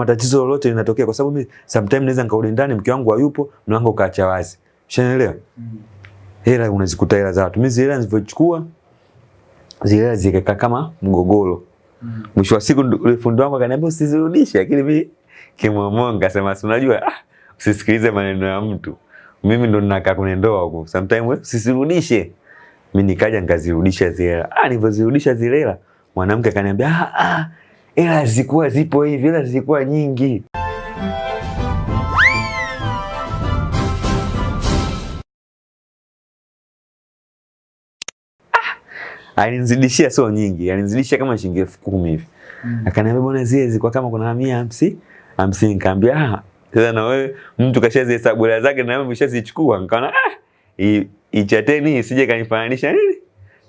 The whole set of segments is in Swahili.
matatizo lolote linatokea, kwa sababu mimi sometimes naweza nikarudi ndani, mke wangu hayupo, mlango ukaacha wazi, ushaelewa? Hela unazikuta hela za watu, mimi zile hela nilivyochukua zile hela zikakaa kama mgogoro. Mwisho wa siku fundi wangu akaniambia usizirudishe, lakini mimi kimwamonga sema si unajua ah, usisikilize maneno ya mtu. Mimi ndo ninakaa kwenye ndoa huko. Sometimes usizirudishe. Mimi nikaja nikazirudisha zile hela. Ah, nilivyozirudisha zile hela, mwanamke akaniambia ah ah, hela zilikuwa zipo hivi, ila zilikuwa nyingi. alinizidishia sio nyingi, alinizidishia kama shilingi elfu kumi hivi. Akaniambia bwana, zile zilikuwa kama kuna mia hamsini hamsini. Nikamwambia ah, sasa na wewe mtu kashazihesabu hela zake na wewe umeshazichukua. Nikaona ah, ichateni isije kanifananisha nini,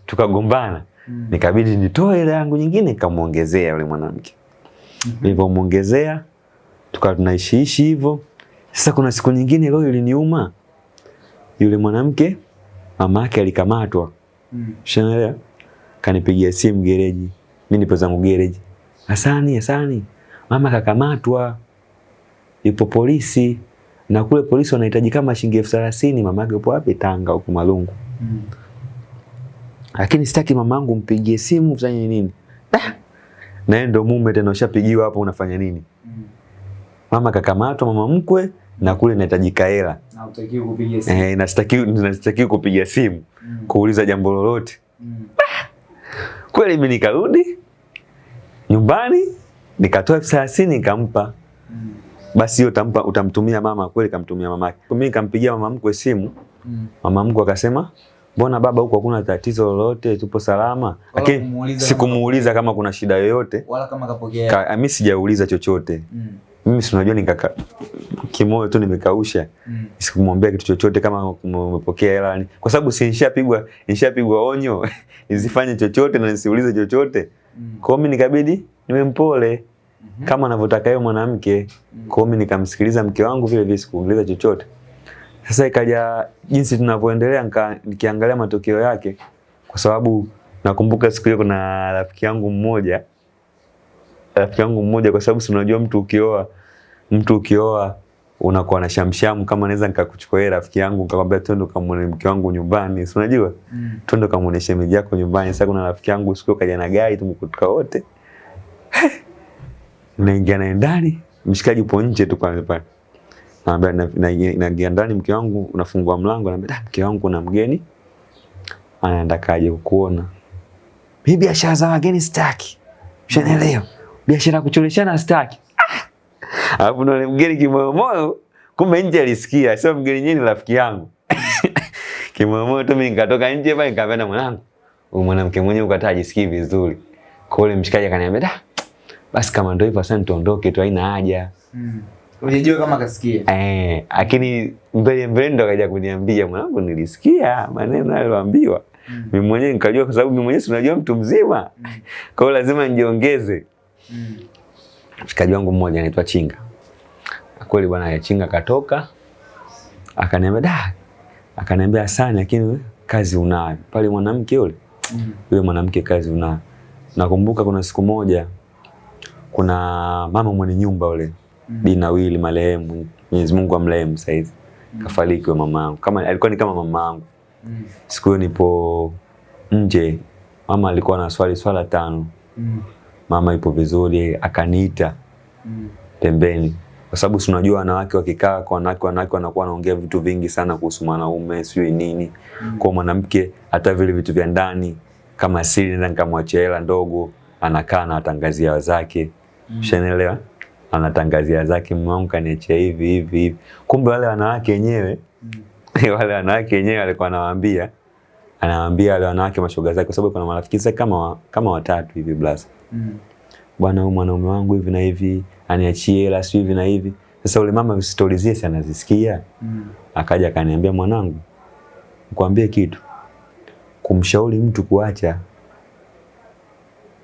tukagombana. Nikabidi nitoe hela yangu nyingine, nikamuongezea yule mwanamke. Nilipomuongezea tukawa tunaishiishi hivyo. Sasa kuna siku nyingine leo iliniuma, yule mwanamke mama yake alikamatwa Shanaelewa? Kanipigia simu gereji. Mimi nipo zangu gereji. Hasani, Hasani. Mama kakamatwa. Yupo polisi. Na kule polisi wanahitaji kama shilingi elfu thelathini. Mama yake yupo wapi? Tanga huko Malungu. Lakini sitaki mamangu mpigie simu ufanye nini? da Na yeye ndo mume tena ushapigiwa hapo unafanya nini? Mama kakamatwa mama mkwe na kule inahitajika hela. Na utakiwa kupiga simu. Eh, nasitakiwi kupiga simu kuuliza jambo lolote. Kweli mimi nikarudi nyumbani nikatoa elfu thelathini nikampa. Basi hiyo utampa utamtumia mama, kweli kamtumia mamake. Mimi nikampigia mama mkwe simu, mama mkwe akasema mbona baba huko hakuna tatizo lolote, tupo salama. Lakini sikumuuliza kama kuna shida yoyote. Wala kama kapokea. Ka, mimi sijauliza chochote. Mm. Mimi si unajua nikaka kimoyo tu nimekausha. Mm. Sikumwambia kitu chochote kama umepokea hela kwa sababu si nishapigwa nishapigwa onyo nisifanye chochote na nisiulize chochote. Mm. Kwa mimi nikabidi niwe mpole kama anavyotaka yeye mwanamke. Kwa mimi nikamsikiliza mke wangu vile vile sikuuliza chochote. Sasa ikaja jinsi tunavyoendelea nikiangalia matokeo yake kwa sababu nakumbuka siku hiyo kuna rafiki yangu mmoja rafiki yangu mmoja kwa sababu si unajua mtu ukioa mtu ukioa unakuwa na shamshamu kama naweza nikakuchukua yeye rafiki yangu nikamwambia twende ukamwone mke wangu nyumbani si unajua? Mm. twende ukamwone shemeji yako nyumbani. Sasa kuna rafiki yangu siku kaja na gari tumekutoka wote. Naingia naye ndani mshikaji upo nje tu pale pale naingia ndani mke wangu unafungua mlango naambia "Da, mke wangu kuna mgeni anaenda kaje kukuona mimi biashara za wageni sitaki Ushanielewa? Biashara kucholeshana sitaki. Alafu na mgeni kimoyomoyo, kumbe nje alisikia, sio mgeni yenyewe rafiki yangu. kimoyomoyo tu mimi nikatoka nje pale nikamwambia mwanangu, huyu mwanamke mwenyewe ukataa ajisikii vizuri. Kwa yule mshikaji akaniambia, "Da, basi kama ndio hivyo sasa tuondoke tu haina haja." Mm. Unajua kama kasikia. Eh, lakini mbele mbele ndo akaja kuniambia mwanangu, nilisikia maneno aliyoambiwa. Mimi mwenyewe nikajua kwa sababu mimi mwenyewe si unajua mtu mzima. Kwa hiyo lazima nijiongeze. Mm. mshikaji wangu mmoja anaitwa Chinga. Kweli bwana ya Chinga katoka akaniambia da, akaniambia asante, lakini kazi unayo pale mwanamke yule Mm. yule mwanamke kazi unayo. Nakumbuka kuna siku moja kuna mama mwenye nyumba yule Mm. Bi Nawili marehemu, Mwenyezi Mungu amrehemu sasa hivi. Kafariki wa mama yangu. Kama alikuwa ni kama mama yangu. Mm. Siku hiyo nipo nje, mama alikuwa na swali swala tano. Mm. Mama ipo vizuri, akaniita Mm. pembeni kwa sababu si unajua wanawake wakikaa kwa wanawake wanawake wanakuwa wanaongea vitu vingi sana kuhusu mwanaume sijui nini Mm. kwa mwanamke hata vile vitu vya ndani kama siri nenda nikamwachia hela ndogo anakaa na atangazia wazake Mm. ushanielewa anatangazia zake wangu kaniachia hivi hivi hivi kumbe wale wanawake wenyewe Mm. wale wanawake wenyewe alikuwa anawaambia anawaambia wale wanawake mashoga zake kwa sababu kuna marafiki zake kama wa- kama watatu hivi blaza Mm. bwana huyu mwanaume wangu hivi na hivi aniachie hela sio hivi na hivi sasa ule mama stori zile anazisikia Mm. akaja akaniambia mwanangu nikwambie kitu kumshauri mtu kuacha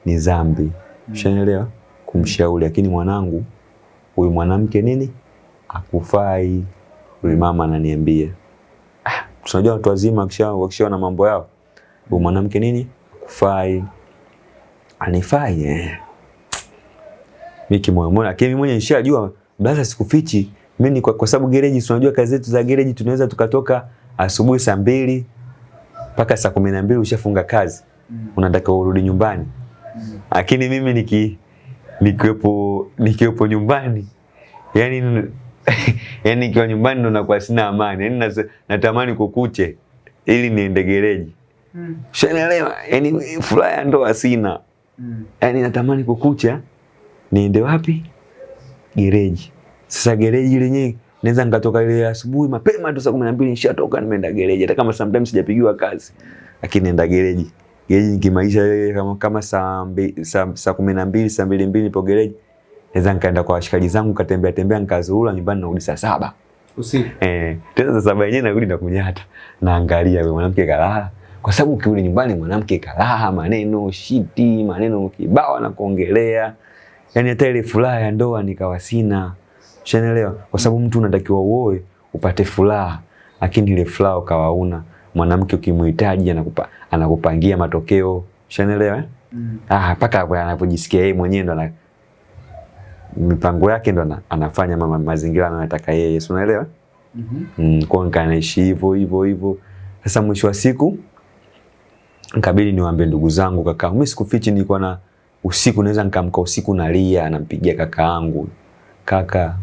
ni dhambi mm. ushanielewa kumshauri lakini mwanangu huyu mwanamke nini akufai huyu mama ananiambia ah, tunajua watu wazima wakishawa na mambo yao huyu mwanamke nini akufai anifai eh. Mimi kimoyomoyo lakini mimi mwenyewe nishajua blaza sikufichi. Mimi kwa, kwa sababu gereji tunajua kazi zetu za gereji tunaweza tukatoka asubuhi saa mbili mpaka saa kumi na mbili ushafunga kazi. Mm. Unataka urudi nyumbani. Mm. Lakini mimi niki nikiwepo nikiwepo nyumbani yani yani nikiwa nyumbani ndo nakuwa sina amani. Yani natamani kukuche ili niende gereji. Mm. shanaelewa Yani furaha ya ndoa sina. Mm. yani natamani kukucha niende wapi? Gereji. Sasa gereji lenyewe naweza nikatoka ile asubuhi mapema tu saa 12 nishatoka nimeenda gereji hata kama sometimes sijapigiwa kazi. Lakini naenda gereji. Gereji nikimaisha ile kama kama saa saa, saa saa 12 saa mbili mbili nipo gereji. Naweza nikaenda kwa washikaji zangu katembea tembea nikazurura nyumbani narudi saa saba. Usiku. Eh, tena saa saba yenyewe narudi na kunyata. Naangalia yule mwanamke kalala. Kwa sababu ukirudi nyumbani mwanamke kalala, maneno shiti, maneno kibao na kuongelea. yani hata ile furaha ya ndoa nikawa sina. ushanielewa? Kwa sababu mtu unatakiwa uoe upate furaha, lakini ile furaha ukawa una. Mwanamke ukimhitaji anakupa anakupangia matokeo. ushanielewa? Eh? Mm. Ah, mpaka hapo anapojisikia yeye mwenyewe ndo mipango yake ndo anafanya mama mazingira anayotaka yeye. Si unaelewa? Mhm. Mm, kwa hiyo naishi hivyo hivyo hivyo. Sasa mwisho wa siku nikabidi niwaambie ndugu zangu kaka, mimi sikufichi, nilikuwa na usiku naweza nikamka usiku nalia, nampigia kaka yangu, kaka,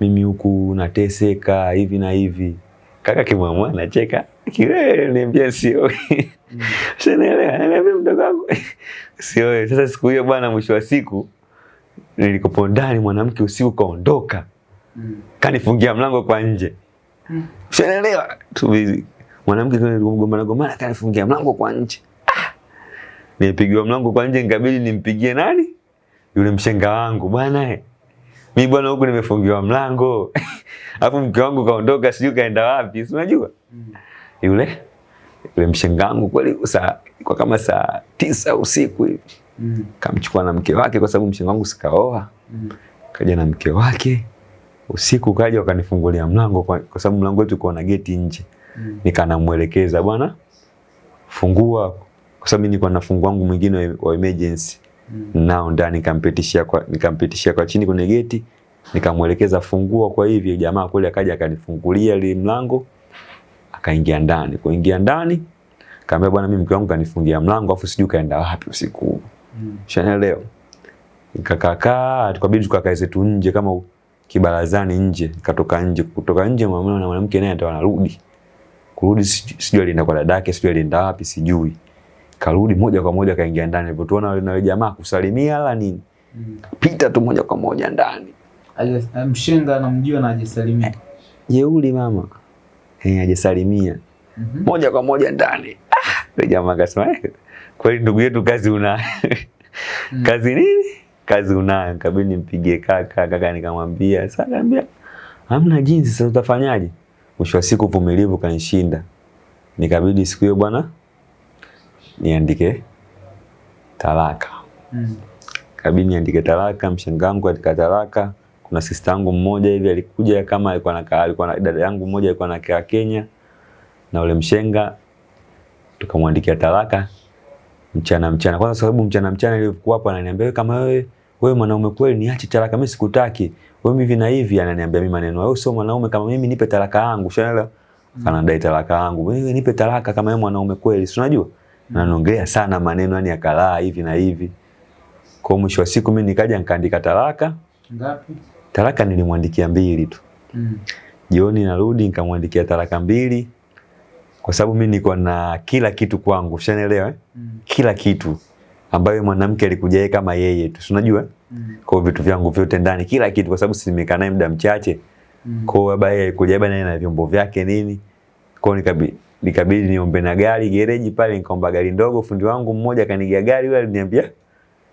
mimi huku nateseka hivi na hivi. Kaka kimwamua anacheka kiwewe, niambia sio Mm. Shanaelewa, ananiambia mdogo wangu sio. Sasa siku hiyo bwana, mwisho wa siku nilikopo ndani, mwanamke usiku kaondoka, Mm. kanifungia mlango kwa nje. Mm. Ushaelewa? Tu mwanamke gombana gomana kanifungia mlango kwa nje. Ah! Nilipigiwa mlango kwa nje nikabidi nimpigie nani? Yule mshenga wangu bwana Mi Mimi bwana huku nimefungiwa mlango. Alafu mke wangu kaondoka sijui kaenda wapi. Si unajua? Mm. Yule yule mshengangu kweli saa kwa kama saa tisa usiku hivi. Mm. Kamchukua na mke wake kwa sababu mshengangu sikaoa. Mm. Kaja na mke wake. Usiku kaja wakanifungulia mlango kwa, kwa sababu mlango wetu uko na geti nje Mm. Nikanamuelekeza bwana, fungua, kwa sababu mimi nilikuwa na fungu wangu mwingine wa- wa emergency Mm. nao ndani, nikampitishia kwa nikampitishia kwa chini kwenye geti, nikamuelekeza fungua kwa hivyo Jamaa kule akaja akanifungulia ile mlango, akaingia ndani. Kuingia ndani, kaambia bwana, mimi mke wangu kanifungia mlango, afu sijui kaenda wapi usiku huu. Mm. Shanaelewa. Kakakaa tukabidi tukakae zetu nje kama kibarazani nje, katoka nje, kutoka nje mwanamume na mwanamke naye ndio anarudi. Kurudi sijui alienda kwa dadake, sijui alienda wapi, sijui. Karudi moja kwa moja kaingia ndani. Alipotuona wale na jamaa kusalimia la nini? Mm. Pita tu moja kwa moja ndani. Haja- Mshenga anamjua na ajisalimia. Jeuli mama. Eh, hajasalimia. Mhm. Moja kwa moja ndani. Ah, yule jamaa akasema, "Eh, kweli ndugu yetu kazi una Mm. kazi nini? Kazi unayo. Kabidi nimpigie kaka, kaka nikamwambia, sasa akaniambia, hamna jinsi, sasa utafanyaje? Mwisho wa siku uvumilivu kanishinda. Nikabidi siku hiyo bwana niandike talaka. Mm. Kabidi niandike talaka, mshangangu katika talaka. Kuna sister yangu mmoja hivi alikuja kama alikuwa na alikuwa na dada yangu mmoja alikuwa anakaa Kenya na ule mshenga tukamwandikia talaka mchana mchana. Kwanza sababu mchana mchana ilikuwa hapo ananiambia wewe kama wewe wewe mwanaume kweli niache talaka mimi sikutaki. Wewe hivi na hivi ananiambia mimi maneno. Wewe sio mwanaume kama mimi nipe talaka yangu. Ushaelewa? Anadai talaka yangu. Wewe nipe talaka kama wewe mwanaume kweli. Si unajua? Na anaongelea sana maneno yani akalaa hivi na hivi. Kwa mwisho wa siku mimi nikaja nikaandika talaka. Ngapi? Talaka nilimwandikia mbili tu. Mm. Jioni narudi nikamwandikia taraka mbili kwa sababu mimi niko na kila kitu kwangu. Ushanielewa? Eh? Mm. Kila kitu ambayo mwanamke alikuja yeye kama yeye tu. Si unajua? Mm. Kwa vitu vyangu vyote ndani, kila kitu kwa sababu si nimekaa naye muda mchache. Mm. Kwa hiyo baba yeye alikuja naye na vyombo vyake nini. Kwa hiyo nikabidi nikabidi niombe na gari gereji pale, nikaomba gari ndogo. Fundi wangu mmoja kanigia gari, yule aliniambia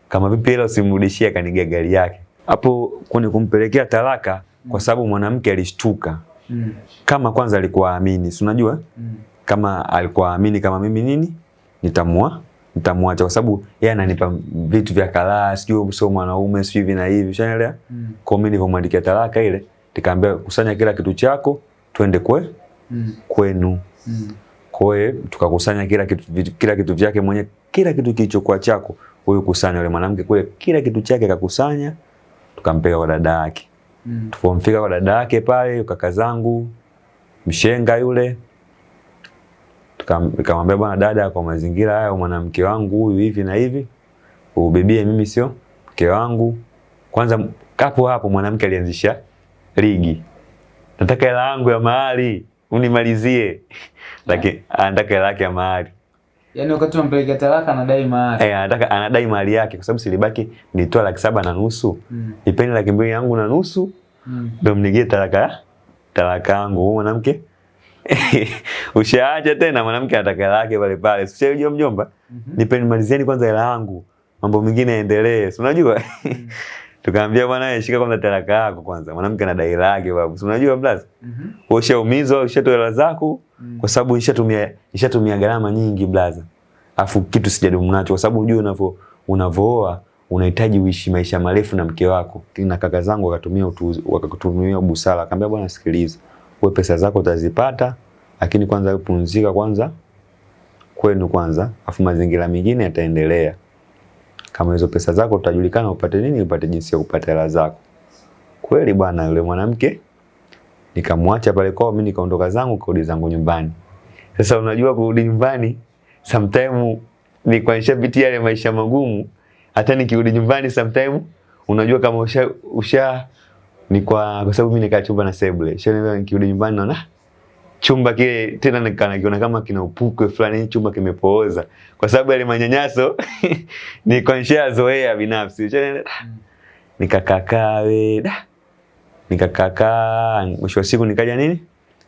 kama vipi hela usimrudishie, akanigia gari yake. Hapo kwenye kumpelekea talaka, kwa sababu mwanamke alishtuka Mm. kama kwanza alikuwa amini, si unajua Mm. kama alikuwa amini kama mimi nini nitamua nitamwacha kwa sababu yeye ananipa vitu vya kalaa, sijui sio mwanaume, sijui hivi na hivi, ushaelewa? Mm. Kwa mimi nilivyomwandikia talaka ile, nikamwambia kusanya kila kitu chako, twende kwe Mm. kwenu. Mm. Kwa hiyo tukakusanya kila kitu kila kitu vyake mwenye kila kitu kilichokuwa chako, huyo kusanya. Yule mwanamke kule kila kitu chake akakusanya, tukampeleka kwa dada yake. Mm. Tulipomfika kwa dada yake pale, kaka zangu mshenga yule, tukamwambia nikamwambia bwana dada, kwa mazingira haya mwanamke wangu huyu hivi na hivi, ubibie mimi sio mke wangu. Kwanza kapo hapo mwanamke alianzisha ligi, nataka hela yangu ya mahali unimalizie, lakini anataka hela yake ya mahari Yaani wakati unampelekea talaka anadai mahari. eh, anataka anadai mahari yake, kwa sababu silibaki nitoa laki saba na nusu, Mm. nipeni laki mbili yangu na nusu Mm. ndo mnigie talaka talaka yangu. Huyu mwanamke ushaacha tena, mwanamke anataka lake pale pale, hiyo mjomba, Mm -hmm. nipeni malizieni kwanza hela yangu, mambo mengine yaendelee, si unajua tukaambia bwana, wewe shika kwanza talaka yako kwanza, mwanamke ana dai lake babu, si unajua blaza, Mhm. ushaumizwa ushatoa hela zako Mm. kwa sababu nishatumia nishatumia gharama nyingi blaza, afu kitu sijadumu nacho, kwa sababu unajua unavyo unavooa unahitaji uishi maisha marefu na mke wako. Na kaka zangu wakatumia utu, wakakutumia busara, akamwambia bwana, sikiliza, wewe pesa zako utazipata, lakini kwanza wewe pumzika kwanza kwenu kwanza, afu mazingira mengine yataendelea. Kama hizo pesa zako utajulikana upate nini, upate jinsi ya kupata hela zako. Kweli bwana, yule mwanamke nikamwacha pale kwao, mimi nikaondoka zangu kurudi zangu nyumbani. Sasa unajua kurudi nyumbani sometime ni kwa nishapitia yale maisha magumu, hata nikirudi nyumbani sometime unajua kama usha, usha ni kwa kwa sababu mimi nikaa chumba na sebule. Sio nikirudi nyumbani naona chumba kile tena nikaona kama kina upukwe fulani, chumba kimepooza. Kwa sababu yale manyanyaso nilikuwa nishazoea binafsi. Nikakakaa we da. Nikakakaa mwisho wa siku nikaja nini?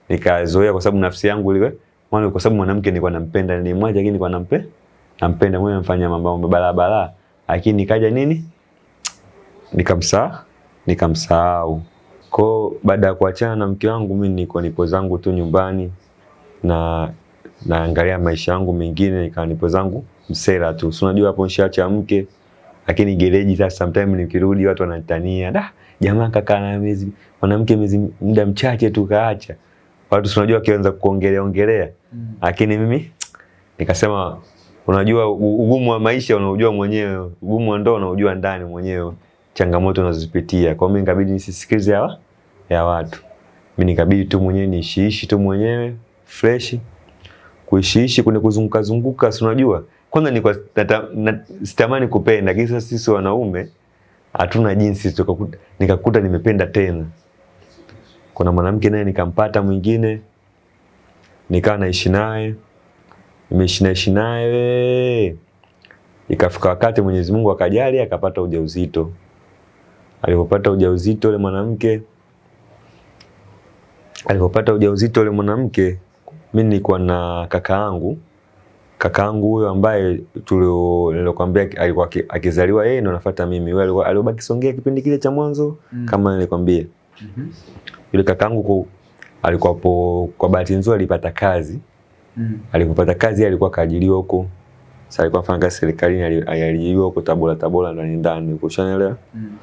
Nikazoea kwa sababu nafsi yangu ile maana kwa sababu mwanamke nilikuwa nampenda nilimwacha lakini nilikuwa nampe nampenda mwenye mfanya mambo barabara lakini nikaja nini? Nikamsaa nikamsahau kwa baada ya kuachana na mke wangu mimi niko nipo zangu tu nyumbani na naangalia maisha yangu mengine nikawa nipo zangu msela tu. Si unajua hapo nishaacha mke lakini gereji sasa sometimes nikirudi watu wanatania da jamaa kaka na miezi mwanamke miezi muda mchache tu kaacha. Watu si unajua kianza kuongelea ongelea. Mm. lakini mimi nikasema unajua ugumu wa maisha unaujua mwenyewe ugumu wa ndoa unaujua ndani mwenyewe changamoto unazozipitia. Kwa mimi nikabidi nisisikize ya, ya watu. Mimi nikabidi tu mwenyewe niishiishi tu mwenyewe fresh. Kuishiishi kuna kuzunguka zunguka si unajua? Kwanza nilikuwa sitamani kupenda lakini sasa sisi wanaume hatuna jinsi tukakuta, nikakuta nimependa tena. Kuna mwanamke naye nikampata mwingine nikawa naishi naye nimeishi naishi naye ikafika wakati Mwenyezi Mungu akajali akapata ujauzito alipopata ujauzito yule mwanamke alipopata ujauzito yule mwanamke mimi nilikuwa na kaka yangu kaka yangu huyo ambaye tulio alikuwa akizaliwa yeye ndo nafuata mimi alikuwa alibaki Songea kipindi kile cha mwanzo Mm. kama nilikwambia Mm -hmm. yule kakangu kwa alikuwa po, kwa bahati nzuri alipata kazi Mm. alipopata kazi alikuwa kaajiriwa huko sasa alikuwa afanya kazi serikalini ali- aliajiriwa huko Tabora Tabora ndani ndani ukushanelewa ushanielewa Mm.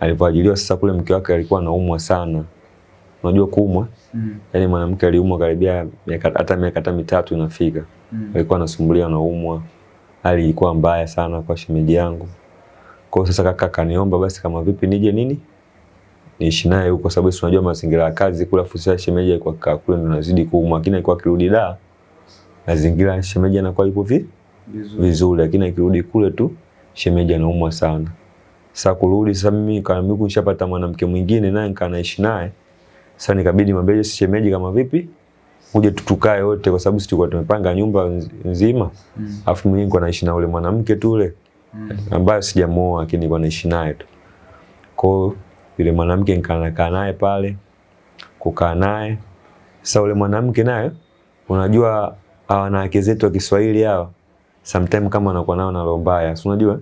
Alipoajiriwa sasa kule mke wake alikuwa anaumwa sana. Unajua kuumwa? Mm. yaani mwanamke aliumwa karibia miaka- hata miaka hata mitatu inafika. Mm. alikuwa anasumbuliwa anaumwa. Hali ilikuwa mbaya sana kwa shemeji yangu. Kwa sasa kaka akaniomba basi kama vipi nije nini? Niishi naye huko sababu si unajua mazingira ya kazi kula fusia shemeji alikuwa kaa kule ndo nazidi kuumwa lakini alikuwa akirudi da mazingira ya shemeji anakuwa yupo vi Vizuri. vizuri lakini akirudi kule tu shemeji anaumwa sana sasa kurudi sasa mimi kama mimi nishapata mwanamke mwingine naye nikaa naishi naye. Sasa nikabidi mwambie "Je, shemeji kama vipi? Uje tutukae wote kwa sababu tulikuwa tumepanga nyumba nz- nzima. Mm. afu mimi niko naishi na ule mwanamke tu ule Mm. ambaye sijamuoa lakini niko naishi naye tu. Kwa yule mwanamke nikaa naye pale kukaa naye. Sasa ule mwanamke naye unajua wanawake zetu wa Kiswahili hawa sometimes kama wanakuwa nao na roho mbaya si unajua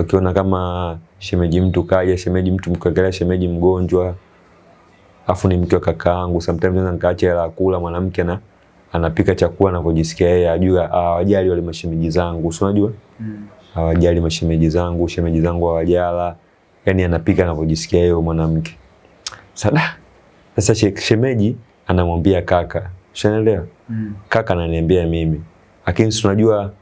wakiona kama shemeji mtu kaja shemeji mtu mkagalia, shemeji mgonjwa afu ni mke wa kakaangu sometimes naweza nikaacha hela kula mwanamke na anapika chakula anavyojisikia yeye ajua hawajali wale mashemeji zangu si unajua Mm. hawajali mashemeji zangu, shemeji zangu hawajala, yani anapika anavyojisikia yeye mwanamke. Sada sasa shemeji anamwambia kaka, ushaelewa? Mm. Kaka ananiambia mimi, lakini si unajua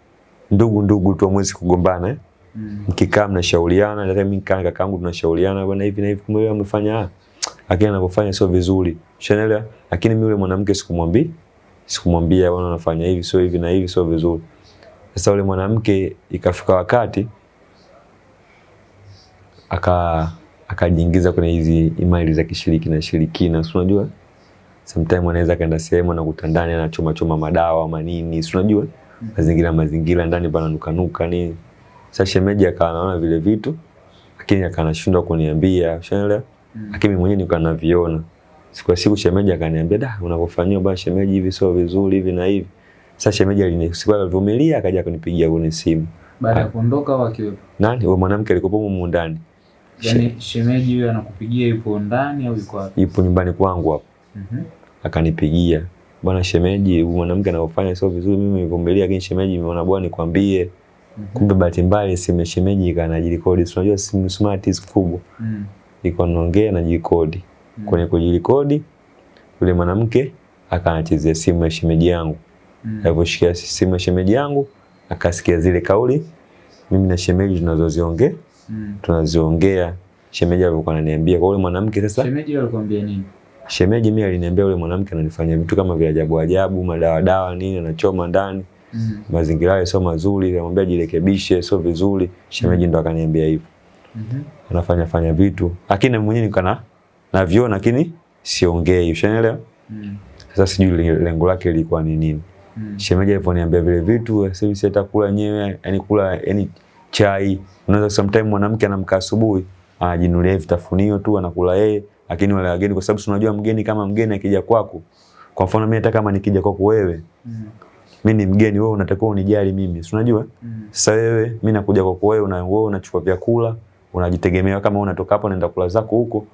ndugu ndugu tu hamwezi kugombana eh? Mm. mkikaa mnashauriana, hata mimi nikaa na kakaangu tunashauriana bwana, hivi na hivi, kumbe yeye amefanya ah, lakini anavyofanya sio vizuri, ushaelewa. Lakini mimi yule mwanamke sikumwambi sikumwambia bwana, anafanya hivi sio hivi na hivi sio vizuri. Sasa yule mwanamke ikafika wakati aka akajiingiza kwenye hizi imani za kishiriki na shirikina, si unajua sometimes anaweza kaenda sehemu na kutandani anachoma choma madawa ama nini, si unajua mazingira mazingira ndani pana nukanuka nini. Sasa shemeji akawa anaona vile vitu lakini akanashindwa anashindwa kuniambia, ushaelewa? Mm. Lakini mimi mwenyewe nilikuwa naviona. Siku ya siku shemeji akaniambia, "Da, unavyofanyia bwana shemeji hivi sio vizuri hivi na hivi." Sasa shemeji alinisikia alivumilia akaja kunipigia kwenye simu. Baada ya kuondoka au akiwepo? Nani? Wewe mwanamke alikuwa humo ndani. Yaani shemeji huyo anakupigia yupo ndani au yuko wapi? Yupo nyumbani kwangu hapo. Mhm. Akanipigia. Bwana shemeji, huyu mwanamke anavyofanya sio vizuri, mimi nimevumilia lakini shemeji nimeona bwana nikwambie. Kumbe bahati mbaya simu ya shemeji ikanajirekodi. Unajua simu smart hizi kubwa. Mm. Iko naongea na jikodi. Mm. Kwenye kujirekodi yule mwanamke akanachezea simu ya shemeji yangu. Mm. Aliposhikia simu ya shemeji yangu akasikia zile kauli mimi na shemeji tunazoziongea Mm. tunaziongea. Shemeji alikuwa ananiambia kwa yule mwanamke sasa Shemeji alikwambia nini? Shemeji mimi aliniambia yule mwanamke ananifanyia vitu kama vya ajabu ajabu, madawa dawa nini, anachoma ndani, Mm. mazingira yao sio mazuri, namwambia jirekebishe, sio vizuri. Shemeji ndo akaniambia hivyo, Mm -hmm. anafanya fanya vitu, lakini na mwenyewe nikana naviona, lakini siongei, ushanielewa? Mm. Sasa sijui lengo lake lilikuwa ni nini. Mm. Shemeji aliponiambia vile vitu, sasa si atakula kula nyewe, yani kula yani chai. Unaweza sometime mwanamke anamka asubuhi, anajinunulia vitafunio tu anakula yeye, lakini wale wageni kwa sababu unajua mgeni kama mgeni akija kwako. Kwa mfano mimi hata kama nikija kwako wewe, Mm. Mimi ni mgeni, wewe unatakiwa unijali mimi. Si unajua? Mm. Sasa wewe mimi nakuja kwako wewe, una wewe unachukua vyakula, unajitegemea kama unatoka hapo unaenda kula zako huko.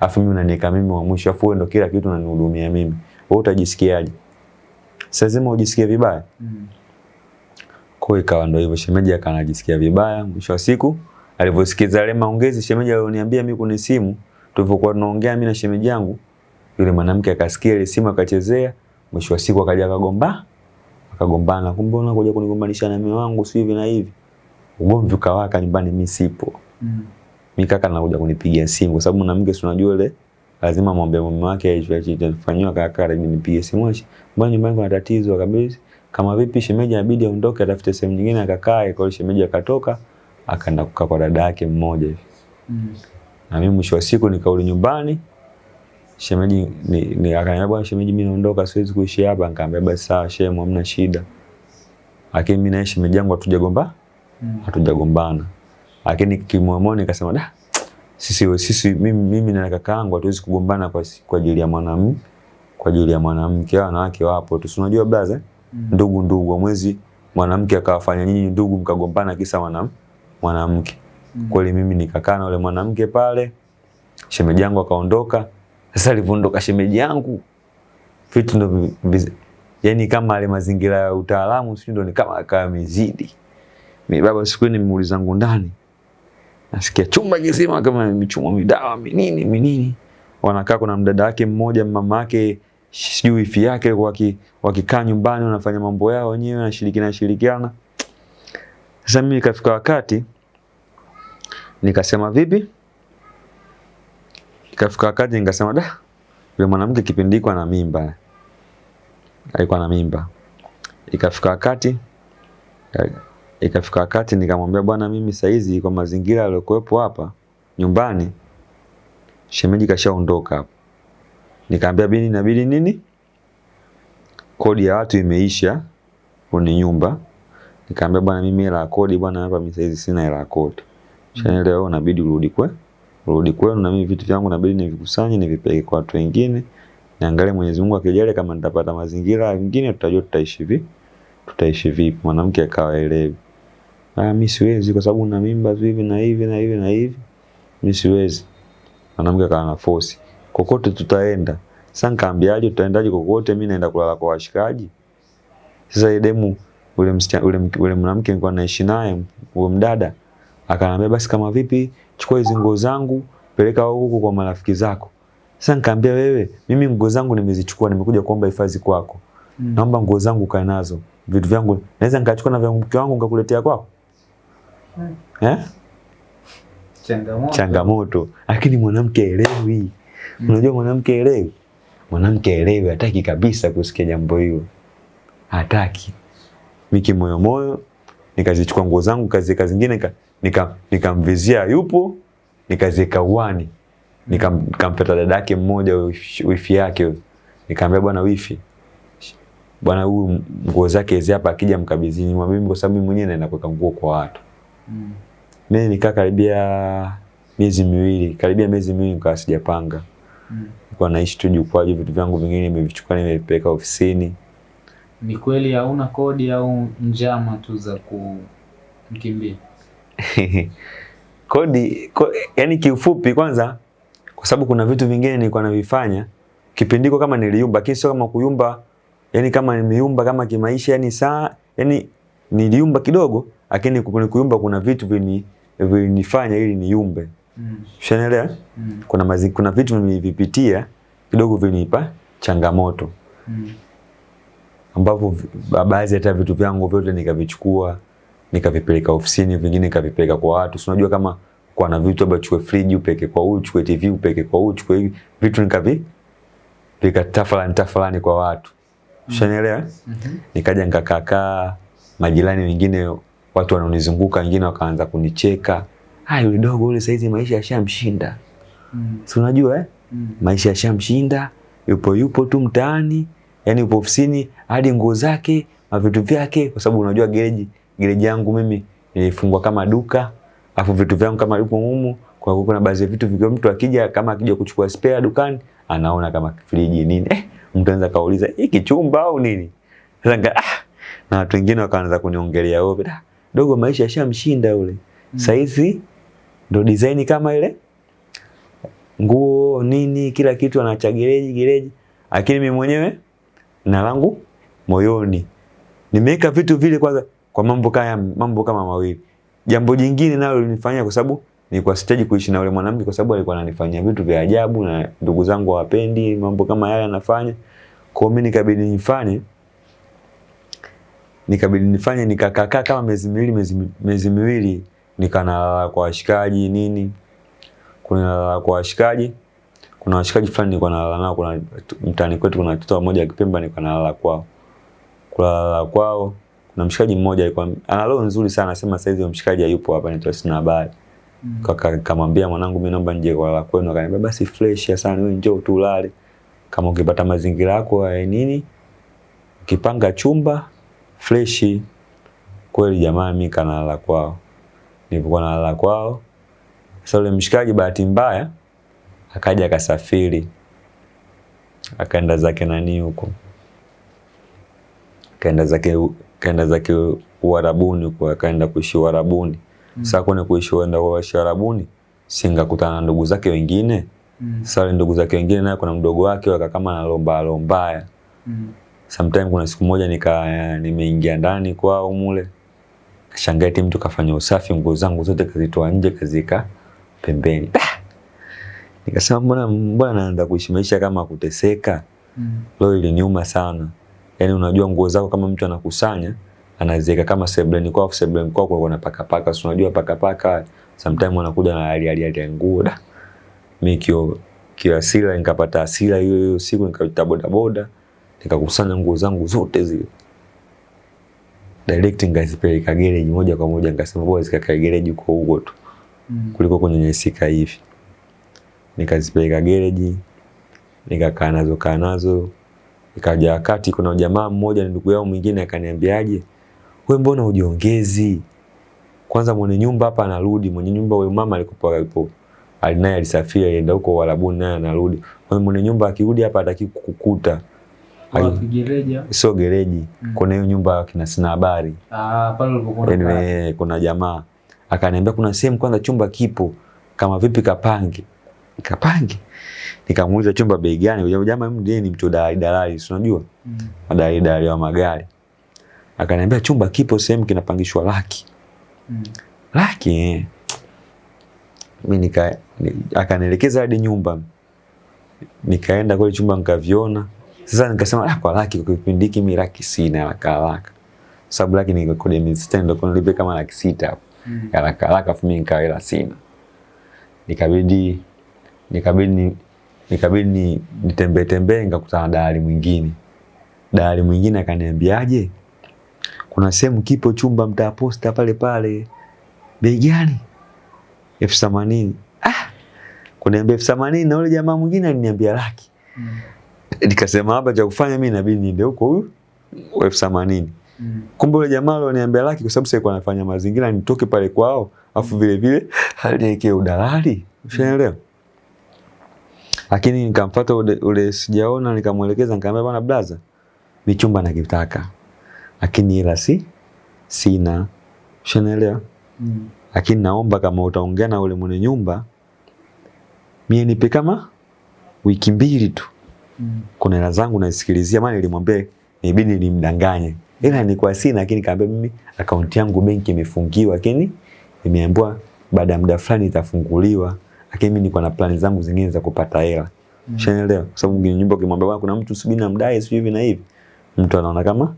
afu mimi unaniweka mimi wa mwisho, afu wewe ndo kila kitu unanihudumia mimi. Wewe utajisikiaje? Sasa lazima ujisikie vibaya. Mm. Kwa hiyo ikawa ndo hivyo, shemeji akanajisikia vibaya. Mwisho wa siku alivyosikiza yale maongezi shemeji alioniambia mimi kwenye simu, tulivyokuwa tunaongea mimi na shemeji yangu, yule mwanamke akasikia ile simu akachezea. Mwisho wa siku akaja akagomba, akagombana, kumbe unakuja kunigombanisha na mume wangu si hivi na hivi. Ugomvi ukawaka nyumbani, mimi sipo. Mm. Mimi kaka anakuja kunipigia simu kwa sababu mwanamke si unajua ile lazima mwambie mume wake alichofanyiwa kaka aje nipige simu ashi. Mbona nyumbani kuna tatizo kabisa. Kama vipi shemeji inabidi aondoke atafute sehemu nyingine akakae. Kwa hiyo shemeji akatoka akaenda kukaa kwa dada yake mmoja hivi. Mm. Na mimi mwisho wa siku nikarudi nyumbani. Shemeji ni, ni akaniambia bwana shemeji mimi naondoka siwezi kuishi hapa. Nikamwambia basi sawa shemu hamna shida. Lakini mimi na shemeji yangu hatujagomba Mm. hatujagombana. Lakini kimoyoni nikasema da sisi sisi mimi, mimi na kaka yangu hatuwezi kugombana kwa kwa ajili ya mwanamke kwa ajili ya mwanamke. wa Wanawake wapo tu. Unajua blaza? Mm. Ndugu ndugu mwezi mwanamke akawafanya nyinyi ndugu mkagombana kisa mwanamke mwanamke. Mm. Kweli mimi nikakaa na yule mwanamke pale. Shemeji yangu akaondoka. Sasa alivyoondoka shemeji yangu vitu ndo yani kama ale mazingira ya utaalamu sio ndo ni kama akawa mizidi. Mimi baba siku ni muuliza zangu ndani. Nasikia chumba kizima kama michumo midawa minini minini. Wanakaa kuna mdada wake mmoja mama yake sijui ifi yake waki, wakikaa nyumbani wanafanya mambo yao wenyewe na shirikiana. Sasa mimi ikafika wakati nikasema vipi? Ikafika wakati nikasema da, yule mwanamke kipindi iko na mimba. Alikuwa na mimba. Ikafika wakati ikafika wakati nikamwambia bwana, mimi saizi kwa mazingira yaliyokuwepo hapa nyumbani, shemeji kashaondoka hapo. Nikamwambia bini, inabidi nini, kodi ya watu imeisha kwenye nyumba. Nikamwambia bwana, mimi hela ya kodi bwana, hapa mimi saizi sina hela ya kodi. Shanaelewa, inabidi urudi kwe urudi kwenu, na mimi vitu vyangu nabidi nivikusanye nivipeleke kwa watu wengine, niangalie Mwenyezi Mungu akijalia, kama nitapata mazingira mengine, tutajua tutaishi vipi tutaishi vipi. Mwanamke akawa elewi, ah, mimi siwezi kwa sababu na mimba hivi na hivi na hivi na hivi, mimi siwezi. Mwanamke akawa na force, kokote tutaenda. Sasa nikaambiaje, tutaendaje kokote? Mimi naenda kulala kwa washikaji. Sasa ile demu ule msichana ule, ule mwanamke nilikuwa naishi naye, huyo mdada akaniambia, basi kama vipi, chukua hizo nguo zangu peleka huko kwa marafiki zako. Sasa nikamwambia, wewe, mimi nguo zangu nimezichukua, nimekuja kuomba hifadhi kwako Mm. naomba nguo zangu kae nazo, vitu vyangu naweza nikachukua na vya mke wangu nikakuletea kwako. Mm. eh? Changamoto. changamoto, lakini mwanamke elewi. Mm. Unajua mwanamke elewi, mwanamke elewi, hataki kabisa kusikia jambo hilo, hataki. Mimi kimoyomoyo nikazichukua nguo zangu kazi zingine nika- nika- nikamvizia yupo nikaziweka uani nikampeta dada dadake mmoja wifi yake nikaambia nikamwambia bwana wifi bwana huyu nguo zake hizi hapa akija mkabidhini mwambie mimi kwa sababu mimi mwenyewe naenda kuweka nguo kwa watu Mm. mimi nikaa karibia miezi miwili karibia miezi miwili nikawa sijapanga Mm. nilikuwa naishi tu jukwaaji vitu vyangu vingine nimevichukua nimevipeleka ofisini Ni kweli hauna kodi au njama tu za kumkimbia? kodi ko, yani kiufupi kwanza kwa sababu kuna vitu vingine nilikuwa navifanya kipindiko kama niliumba lakini sio kama kuyumba yani kama nimeyumba kama kimaisha yani saa yani niliumba kidogo lakini kuyumba kuna vitu vini vilinifanya ili niumbe Mm. ushanielewa Mm. kuna mazi, kuna vitu nilivipitia kidogo vinipa changamoto Mm. ambapo baadhi hata vitu vyangu vyote nikavichukua nikavipeleka ofisini, vingine nikavipeleka kwa watu. Si unajua kama kwa na vitu labda chukue friji upeke kwa huyu, chukue TV upeke kwa huyu, chukue hivi vitu nikavi pika tafalani kwa watu. Ushanielewa? Mm -hmm. Nikaja nikakaa majirani wengine watu wanaonizunguka wengine wakaanza kunicheka. Ah, yule dogo yule saizi maisha yashamshinda. Mm. Si unajua eh? Mm. maisha yashamshinda, yupo yupo tu mtaani, yani yupo ofisini hadi nguo zake na vitu vyake, kwa sababu unajua gereji gereji yangu mimi nilifungwa kama duka, afu vitu vyangu kama yupo humu, kwa hiyo kuna baadhi ya vitu vikiwa mtu akija kama akija kuchukua spare dukani anaona kama friji nini, eh, mtu anaweza kauliza hiki chumba au nini? Sasa ah, na watu wengine wakaanza kuniongelea wewe, da dogo, maisha yashamshinda yule. Sasa hizi ndo design kama ile. Nguo nini kila kitu anachagereji gereji gereji, lakini mimi mwenyewe na langu moyoni. Nimeweka vitu vile kwanza kwa mambo kama mambo kama mawili. Jambo jingine nalo linifanyia kwa sababu nilikuwa sitaji kuishi na yule mwanamke kwa sababu alikuwa ananifanyia vitu vya ajabu na ndugu zangu hawapendi mambo kama yale anafanya. Kwa mimi nikabidi nifanye nikabidi nifanye nikakaa kama miezi miwili miezi, mi- miezi miwili nikanalala kwa washikaji nini kuna kwa washikaji kuna washikaji fulani nilikuwa nalala nao kuna mtani kwetu kuna mtoto mmoja akipemba nilikuwa nalala kwao kulala kwao kuna mshikaji mmoja alikuwa ana roho nzuri sana anasema sasa hivi mshikaji hayupo hapa nitoa sina habari. Mm. Kaka- kamwambia mwanangu mimi naomba nje kulala kwenu. Akaniambia basi fresh sana wewe njoo tu ulale. Kama ukipata mazingira yako ya nini ukipanga chumba fresh. Kweli jamaa mimi kanalala kwao. Nilipokuwa nalala kwao sasa yule mshikaji bahati mbaya akaja akasafiri. Akaenda zake nani huko? Kaenda zake kaenda zake Uarabuni kwa kaenda kuishi Uarabuni Mm. sasa kwenye kuishi uenda kuishi Uarabuni singakutana na ndugu zake wengine. Mm. sasa ndugu zake wengine naye kuna mdogo wake waka kama analomba lombaya Mm. sometime kuna siku moja nika nimeingia ndani kwao mule. Kashangaa eti mtu kafanya usafi nguo zangu zote kazitoa nje kazika pembeni. Nikasema mbona mbona naenda kuishi maisha kama kuteseka? Mm. leo iliniuma sana yaani unajua nguo zako kama mtu anakusanya anaziweka kama sebleni kwa sebleni kwao kwa paka paka si unajua paka paka sometime wanakuja na hali hali ya nguo da mimi kio kiasira nikapata asira hiyo hiyo siku nikaita boda boda nikakusanya nguo zangu zote zile direct ngazipeleka gereji moja kwa moja nikasema bora zikakae gereji huko huko tu Mm. kuliko nyesika hivi. Nikazipeleka gereji, nikakaa nazo kaa nazo. Ikaja wakati kuna jamaa mmoja na ndugu yao mwingine akaniambiaje, we mbona hujiongezi? Kwanza mwenye nyumba hapa anarudi, mwenye nyumba huyo mama alikuwa alipo alinaye alisafiri alienda huko Uarabuni naye anarudi. Kwa mwenye nyumba akirudi hapa hataki kukukuta. Gereja? Sio gereji, Mm. kuna hiyo nyumba kina sina habari. Ah, pale ulipokuwa. Anyway, kuna jamaa akaniambia kuna sehemu kwanza chumba kipo kama vipi kapange kapange nikamuuliza chumba bei gani? Jamaa mimi ndiye ni mtu dalali dalali si unajua? Mm. madalali dalali wa magari. Akaniambia chumba kipo sehemu kinapangishwa laki. Mm. laki eh. mimi nika ni, akanielekeza hadi nyumba. Nikaenda kule chumba nikaviona. Sasa nikasema ah, kwa laki kwa kipindi hiki mimi laki sina haraka haraka. Sababu laki ni ya miezi sita ndio kuna nilipe kama laki sita hapo. Mm. haraka haraka, afu mimi nikawa sina, nikabidi nikabidi ni- nikabidi ni- nitembee tembee, nikakutana na dalali mwingine. Dalali mwingine akaniambiaje, kuna sehemu kipo chumba mtaa posta pale pale, bei gani? elfu themanini. Ah, kuniambia elfu themanini na yule jamaa mwingine aliniambia laki. Mm. Nikasema hapa cha kufanya mimi inabidi niende huko huyu elfu themanini. Mm. Kumbe yule jamaa aliniambia laki kwa sababu sasa anafanya mazingira nitoke pale kwao, afu vile vile aliwekea udalali. Ushaelewa? Lakini nikamfuata ule, ule sijaona nikamwelekeza nikamwambia bwana blaza, ni chumba nakitaka. Lakini ila si sina. Ushaelewa? Mm. Lakini naomba kama utaongea na ule mwenye nyumba mie nipe kama wiki mbili tu. Mm. Kuna hela zangu naisikilizia, maana nilimwambia nibidi nimdanganye. Ila nilikuwa sina, lakini kaambia mimi akaunti yangu benki imefungiwa, lakini imeambiwa baada ya muda fulani itafunguliwa. Lakini mimi niko na plani zangu zingine za kupata hela. Mm. Ushaelewa? Kwa sababu mwenye nyumba ukimwambia bwana kuna mtu subiri namdai sio hivi na hivi. Mtu anaona kama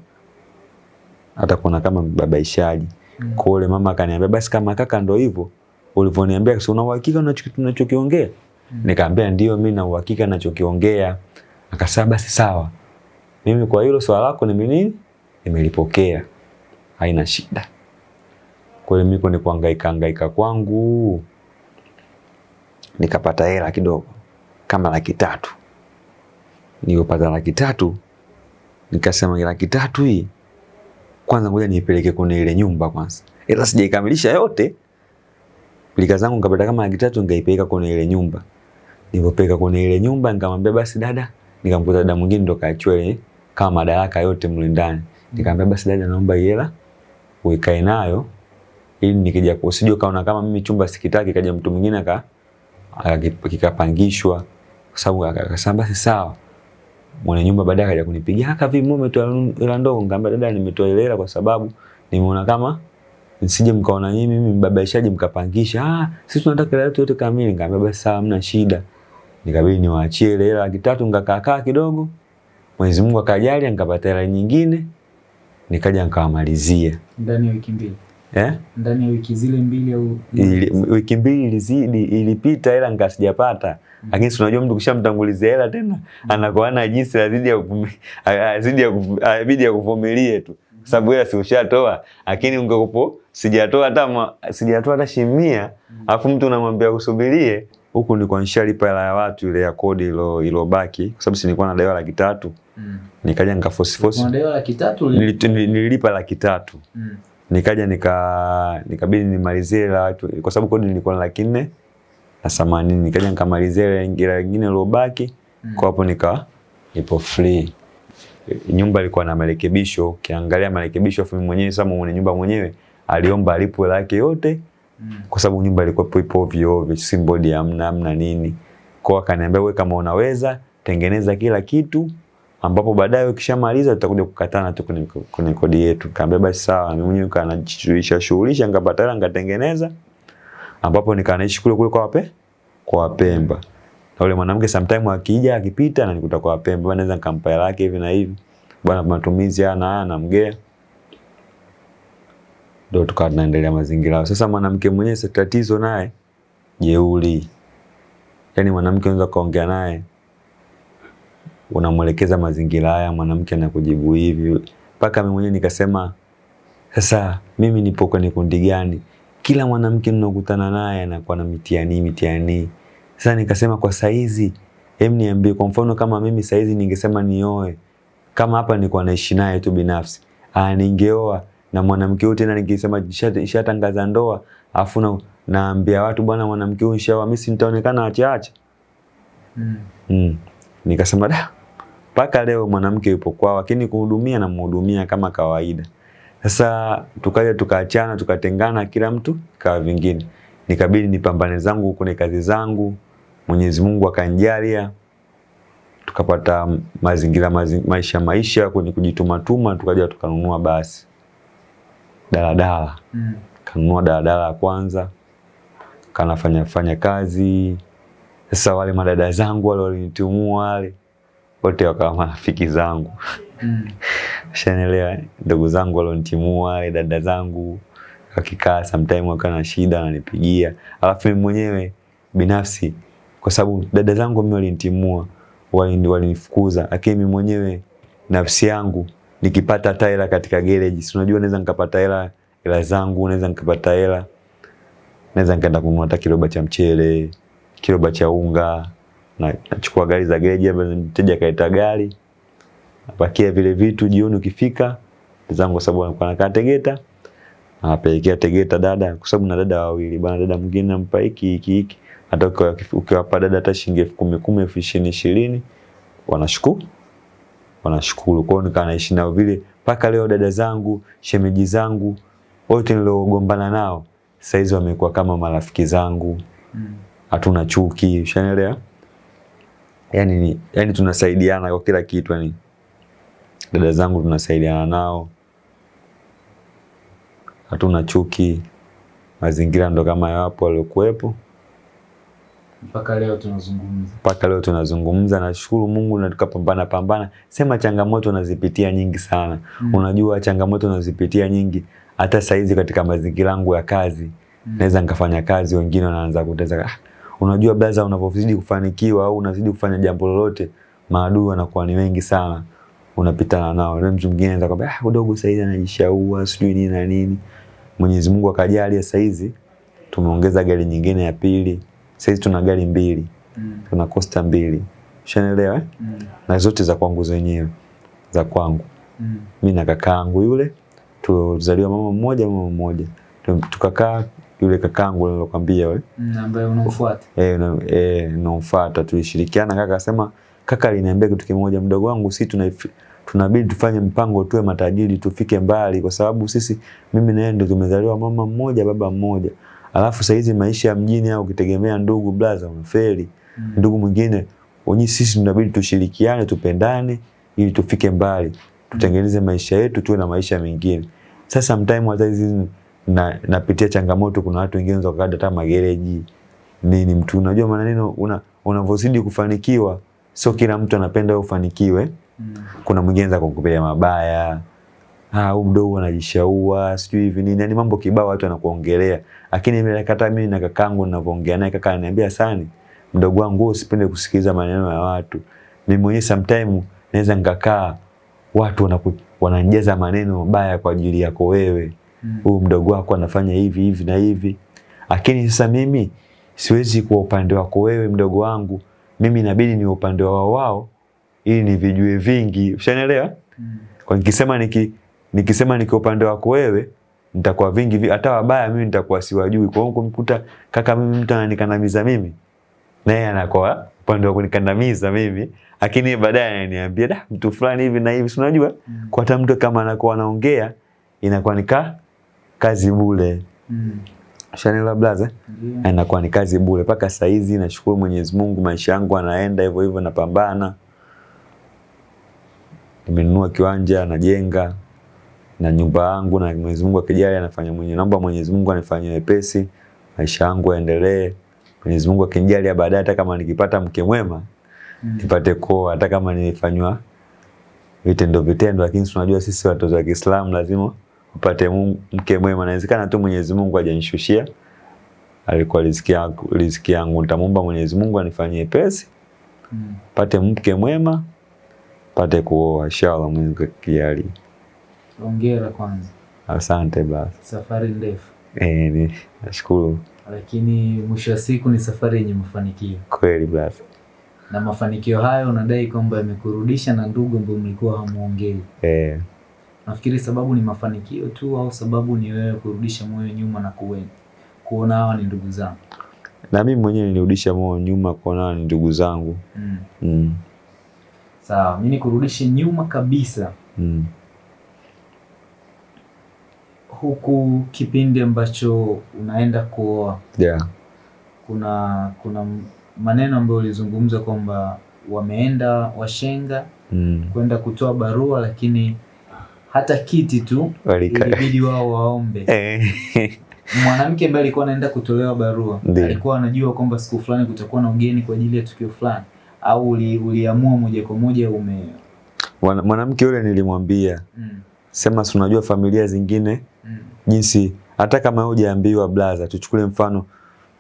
atakuona kama mbabaishaji. Mm. Kwa yule mama akaniambia basi kama kaka ndo hivyo ulivyoniambia sio una uhakika unachokiongea? Mm. Nikamwambia ndio mimi na uhakika ninachokiongea. Akasema basi sawa. Mimi kwa hilo swala lako ni nini? Nimelipokea. Haina shida. Kwa hiyo mimi ni kuhangaika hangaika kwangu nikapata hela kidogo kama laki tatu. Nilipopata laki tatu nikasema laki tatu hii kwanza ngoja niipeleke kwenye ile nyumba kwanza. Ila sijaikamilisha yote. Pilika zangu nikapata kama laki tatu nikaipeleka kwenye ile nyumba. Nilipopeleka kwenye ile nyumba nikamwambia basi dada, nikamkuta dada mwingine ndo kaachua kama madaraka yote mle ndani. Nikamwambia basi dada, naomba hela uikae nayo ili nikija usije kaona kama mimi chumba sikitaki, kaja mtu mwingine aka- kikapangishwa, kwa sababu aka- akasema basi sawa. Mwenye nyumba baadaye akaja kunipigia haka vipi, mume umetoa hela ndogo? Nikamwambia dada, nimetoa ile hela kwa sababu nimeona kama nisije mkaona nyinyi mimi mbabaishaji mkapangisha. Ah, sisi tunataka yetu yote kamili. Nikamwambia basi sawa, hamna shida. Nikabidi niwaachie ile hela laki tatu, nikakaa kaa kidogo. Mwenyezi Mungu akajalia nikapata hela nyingine, nikaja nikawamalizia Ndani ya wiki mbili. Eh? Ndani ya wiki zile mbili au Ili, wiki mbili ilizidi ilipita ila nika sijapata lakini si unajua mtu kishamtangulizia hela tena mm. anakuwa na jinsi azidi ya azidi ya kuvu- ya kuvumilie tu. Kwa sababu hela si ushatoa lakini ungekupo sijatoa hata sijatoa hata shimia alafu mtu unamwambia usubirie huku nilikuwa nishalipa hela ya watu ile ya kodi ilo ilobaki. Kwa sababu si nilikuwa nadaiwa laki tatu. Mm. nikaja nikafosifosi Unadaiwa laki tatu? Nililipa laki tatu. Mm. Nikaja nika nikabidi nimalizie la watu kwa sababu kodi nilikuwa na laki nne na themanini nikaja nikamalizia ile nyingine iliyobaki Mm. kwa hapo nika ipo free. Nyumba ilikuwa na marekebisho. Ukiangalia marekebisho afu mwenyewe sasa mwenye nyumba mwenyewe aliomba alipwe lake yote Mm. kwa sababu nyumba ilikuwa ipo ovyo ovyo simbodi hamna hamna nini. Kwa akaniambia wewe kama unaweza tengeneza kila kitu ambapo baadaye ukishamaliza tutakuja kukatana tu kwenye, kodi yetu. Kaambia basi sawa, mimi mwenyewe kanajishughulisha shughulisha, nikapata hela nikatengeneza, ambapo nikanaishi kule kule kwa wape kwa Wapemba. Na yule mwanamke sometime akija akipita na nikuta kwa Wapemba, bwana naweza nikampa hela yake hivi na hivi, bwana matumizi haya na haya namgea, ndio tukawa tunaendelea mazingira. Sasa mwanamke mwenyewe tatizo naye jeuri, yaani mwanamke unaweza kaongea naye unamwelekeza mazingira haya, mwanamke anakujibu hivi, mpaka mimi mwenyewe nikasema, sasa mimi nipo kwenye kundi gani? Kila mwanamke ninakutana naye anakuwa na mitiani mitihani. Sasa nikasema kwa saizi, hem, niambie kwa mfano kama mimi saizi ningesema nioe, kama hapa nilikuwa naishi naye tu binafsi, ah, ningeoa na mwanamke huyu tena ningesema shatangaza nishatangaza ndoa, afu na naambia watu bwana, mwanamke huyu nishaoa, mimi nitaonekana acha Mm. Mm. Nikasema da, mpaka leo mwanamke yupo kwao, lakini kuhudumia na mhudumia kama kawaida. Sasa tukaja tukaachana, tukatengana, kila mtu kawa vingine. Nikabidi nipambane zangu kwenye kazi zangu, Mwenyezi Mungu akanijalia, tukapata mazingira mazi, maisha maisha kwenye kujitumatuma, tukaja tukanunua basi daladala Mm. kanunua daladala ya kwanza, kanafanya fanya kazi. Sasa wale madada zangu wale walinitumua wale wote wakawa marafiki zangu, Mm. shanaelewa, ndugu zangu walontimua wale dada zangu wakikaa sometime wakiwa na shida ananipigia. Alafu mi mwenyewe binafsi kwa sababu dada zangu mimi walintimua walini- walinifukuza, lakini mi mwenyewe nafsi yangu nikipata hata hela katika garage, si unajua naweza nikapata hela hela zangu, naweza nikapata hela naweza nikaenda kununua hata kiroba cha mchele, kiroba cha unga, na nachukua gari za gereji, hapa mteja kaita gari, napakia vile vitu, jioni ukifika zangu, kwa sababu alikuwa anakaa Tegeta, apelekea Tegeta dada, kwa sababu na dada wawili bwana, dada mwingine nampa hiki hiki hiki, hata ukiwapa dada hata shilingi elfu kumi kumi elfu ishirini ishirini wanashukuru wanashukuru. Kwa hiyo nikaa naishi nao vile mpaka leo. Dada zangu, shemeji zangu wote niliogombana nao saizi wamekuwa kama marafiki zangu, Mm. hatuna chuki, ushanielewa? Yani, yani tunasaidiana kwa kila kitu yani. Dada zangu tunasaidiana nao, hatuna chuki, mazingira ndo kama yapo waliokuwepo Mpaka leo tunazungumza. mpaka leo tunazungumza. Nashukuru Mungu na tukapambana pambana. Sema changamoto unazipitia nyingi sana Mm. unajua changamoto unazipitia nyingi. Hata saizi katika mazingira yangu ya kazi Mm. naweza nikafanya kazi, wengine wanaanza kuteza ah, unajua blaza, unavyozidi kufanikiwa au unazidi kufanya jambo lolote, maadui wanakuwa ni wengi sana, unapitana nao. Na mtu mwingine anaweza kwambia ah, udogo sasa hivi anajishaua sijui nini na nini. Mwenyezi Mungu akajali, sasa hizi tumeongeza gari nyingine ya pili, sasa hizi tuna gari mbili, Mm. tuna Costa mbili, ushanielewa eh? Mm. na zote za kwangu zenyewe za kwangu Mm. mimi na kakaangu yule tuzaliwa mama mmoja mama mmoja tukakaa yule kakangu nilokwambia wewe Mm. Ambaye unamfuata. eh na eh naomfuata tulishirikiana kaka akasema kaka aliniambia kitu kimoja mdogo wangu si tuna tunabidi tufanye mpango tuwe matajiri tufike mbali kwa sababu sisi mimi na yeye ndio tumezaliwa mama mmoja baba mmoja alafu saizi maisha ya mjini au ukitegemea ndugu blaza unafeli Mm. ndugu mwingine wenyewe sisi tunabidi tushirikiane tupendane ili tufike mbali tutengeneze maisha yetu tuwe na maisha mengine sasa mtaimu wa na napitia changamoto kuna watu wengine wanaweza kukata hata magereji nini mtu unajua maana neno una unavyozidi kufanikiwa sio kila mtu anapenda ufanikiwe. Mm. kuna mwingine anaweza kukupea mabaya ah huyu mdogo anajishaua sijui hivi nini. Yani mambo kibao watu wanakuongelea. Lakini mimi hata mimi na kakangu ninavyoongea naye kaka ananiambia sana, mdogo wangu usipende kusikiliza maneno ya watu. Mimi mwenyewe sometime naweza nikakaa watu wanaku, wananijaza maneno mabaya kwa ajili yako wewe Mm. huyu mdogo wako anafanya hivi hivi na hivi lakini sasa mimi siwezi kuwa upande wako wewe mdogo wangu mimi inabidi ni upande wao wao ili nivijue vingi ushanielewa Mm. kwa nikisema niki nikisema niko upande wako wewe nitakuwa vingi vi- hata wabaya mimi nitakuwa siwajui kwa hiyo kumkuta kaka mimi mtu ananikandamiza mimi naye anakuwa upande wa kunikandamiza mimi lakini baadaye ananiambia da mtu fulani hivi na hivi si unajua Mm. kwa hata mtu kama anakuwa anaongea inakuwa ni ka kazi bure Mm. Shanela blaza yeah. inakuwa ni kazi bure mpaka saizi hizi nashukuru Mwenyezi Mungu maisha yangu anaenda hivyo hivyo napambana nimenunua kiwanja najenga na nyumba yangu na Mwenyezi Mungu akijali anafanya mwenye naomba Mwenyezi Mungu anifanyie wepesi maisha yangu yaendelee Mwenyezi Mungu akinijalia baadaye hata kama nikipata mke mwema Mm. nipate koo hata kama nilifanywa vitendo vitendo, lakini tunajua sisi watoto wa Kiislamu lazima upate mke mwema. Inawezekana tu Mwenyezi Mungu hajanishushia, alikuwa riziki yangu, riziki yangu. Nitamwomba Mwenyezi Mungu anifanyie pesi, Mm. pate mke mwema, pate kuoa inshallah, Mungu akijalia. Hongera kwanza. Asante basi. Safari ndefu. Eh, ni nashukuru Lakini mwisho wa siku ni safari yenye mafanikio. kweli basi. Na mafanikio hayo unadai kwamba yamekurudisha na ndugu ambao mlikuwa hamuongei. Eh, Nafikiri sababu ni mafanikio tu au sababu ni wewe kurudisha moyo nyuma na kuwe, kuona hawa ni ndugu zangu. na mimi mwenyewe nilirudisha moyo nyuma kuona ni ndugu zangu. Mm. Mm. Sawa, mimi nikurudishe nyuma kabisa Mm. huku kipindi ambacho unaenda kuoa Yeah. kuna kuna maneno ambayo ulizungumza kwamba wameenda washenga Mm. kwenda kutoa barua, lakini hata kiti tu ilibidi wao waombe. Eh. Mwanamke ambaye alikuwa anaenda kutolewa barua alikuwa anajua kwamba siku fulani kutakuwa na ugeni kwa ajili ya tukio fulani, au uli, uliamua moja kwa moja ume Mwanamke yule nilimwambia mm, sema, si unajua familia zingine mm, jinsi hata kama hujaambiwa blaza, tuchukule mfano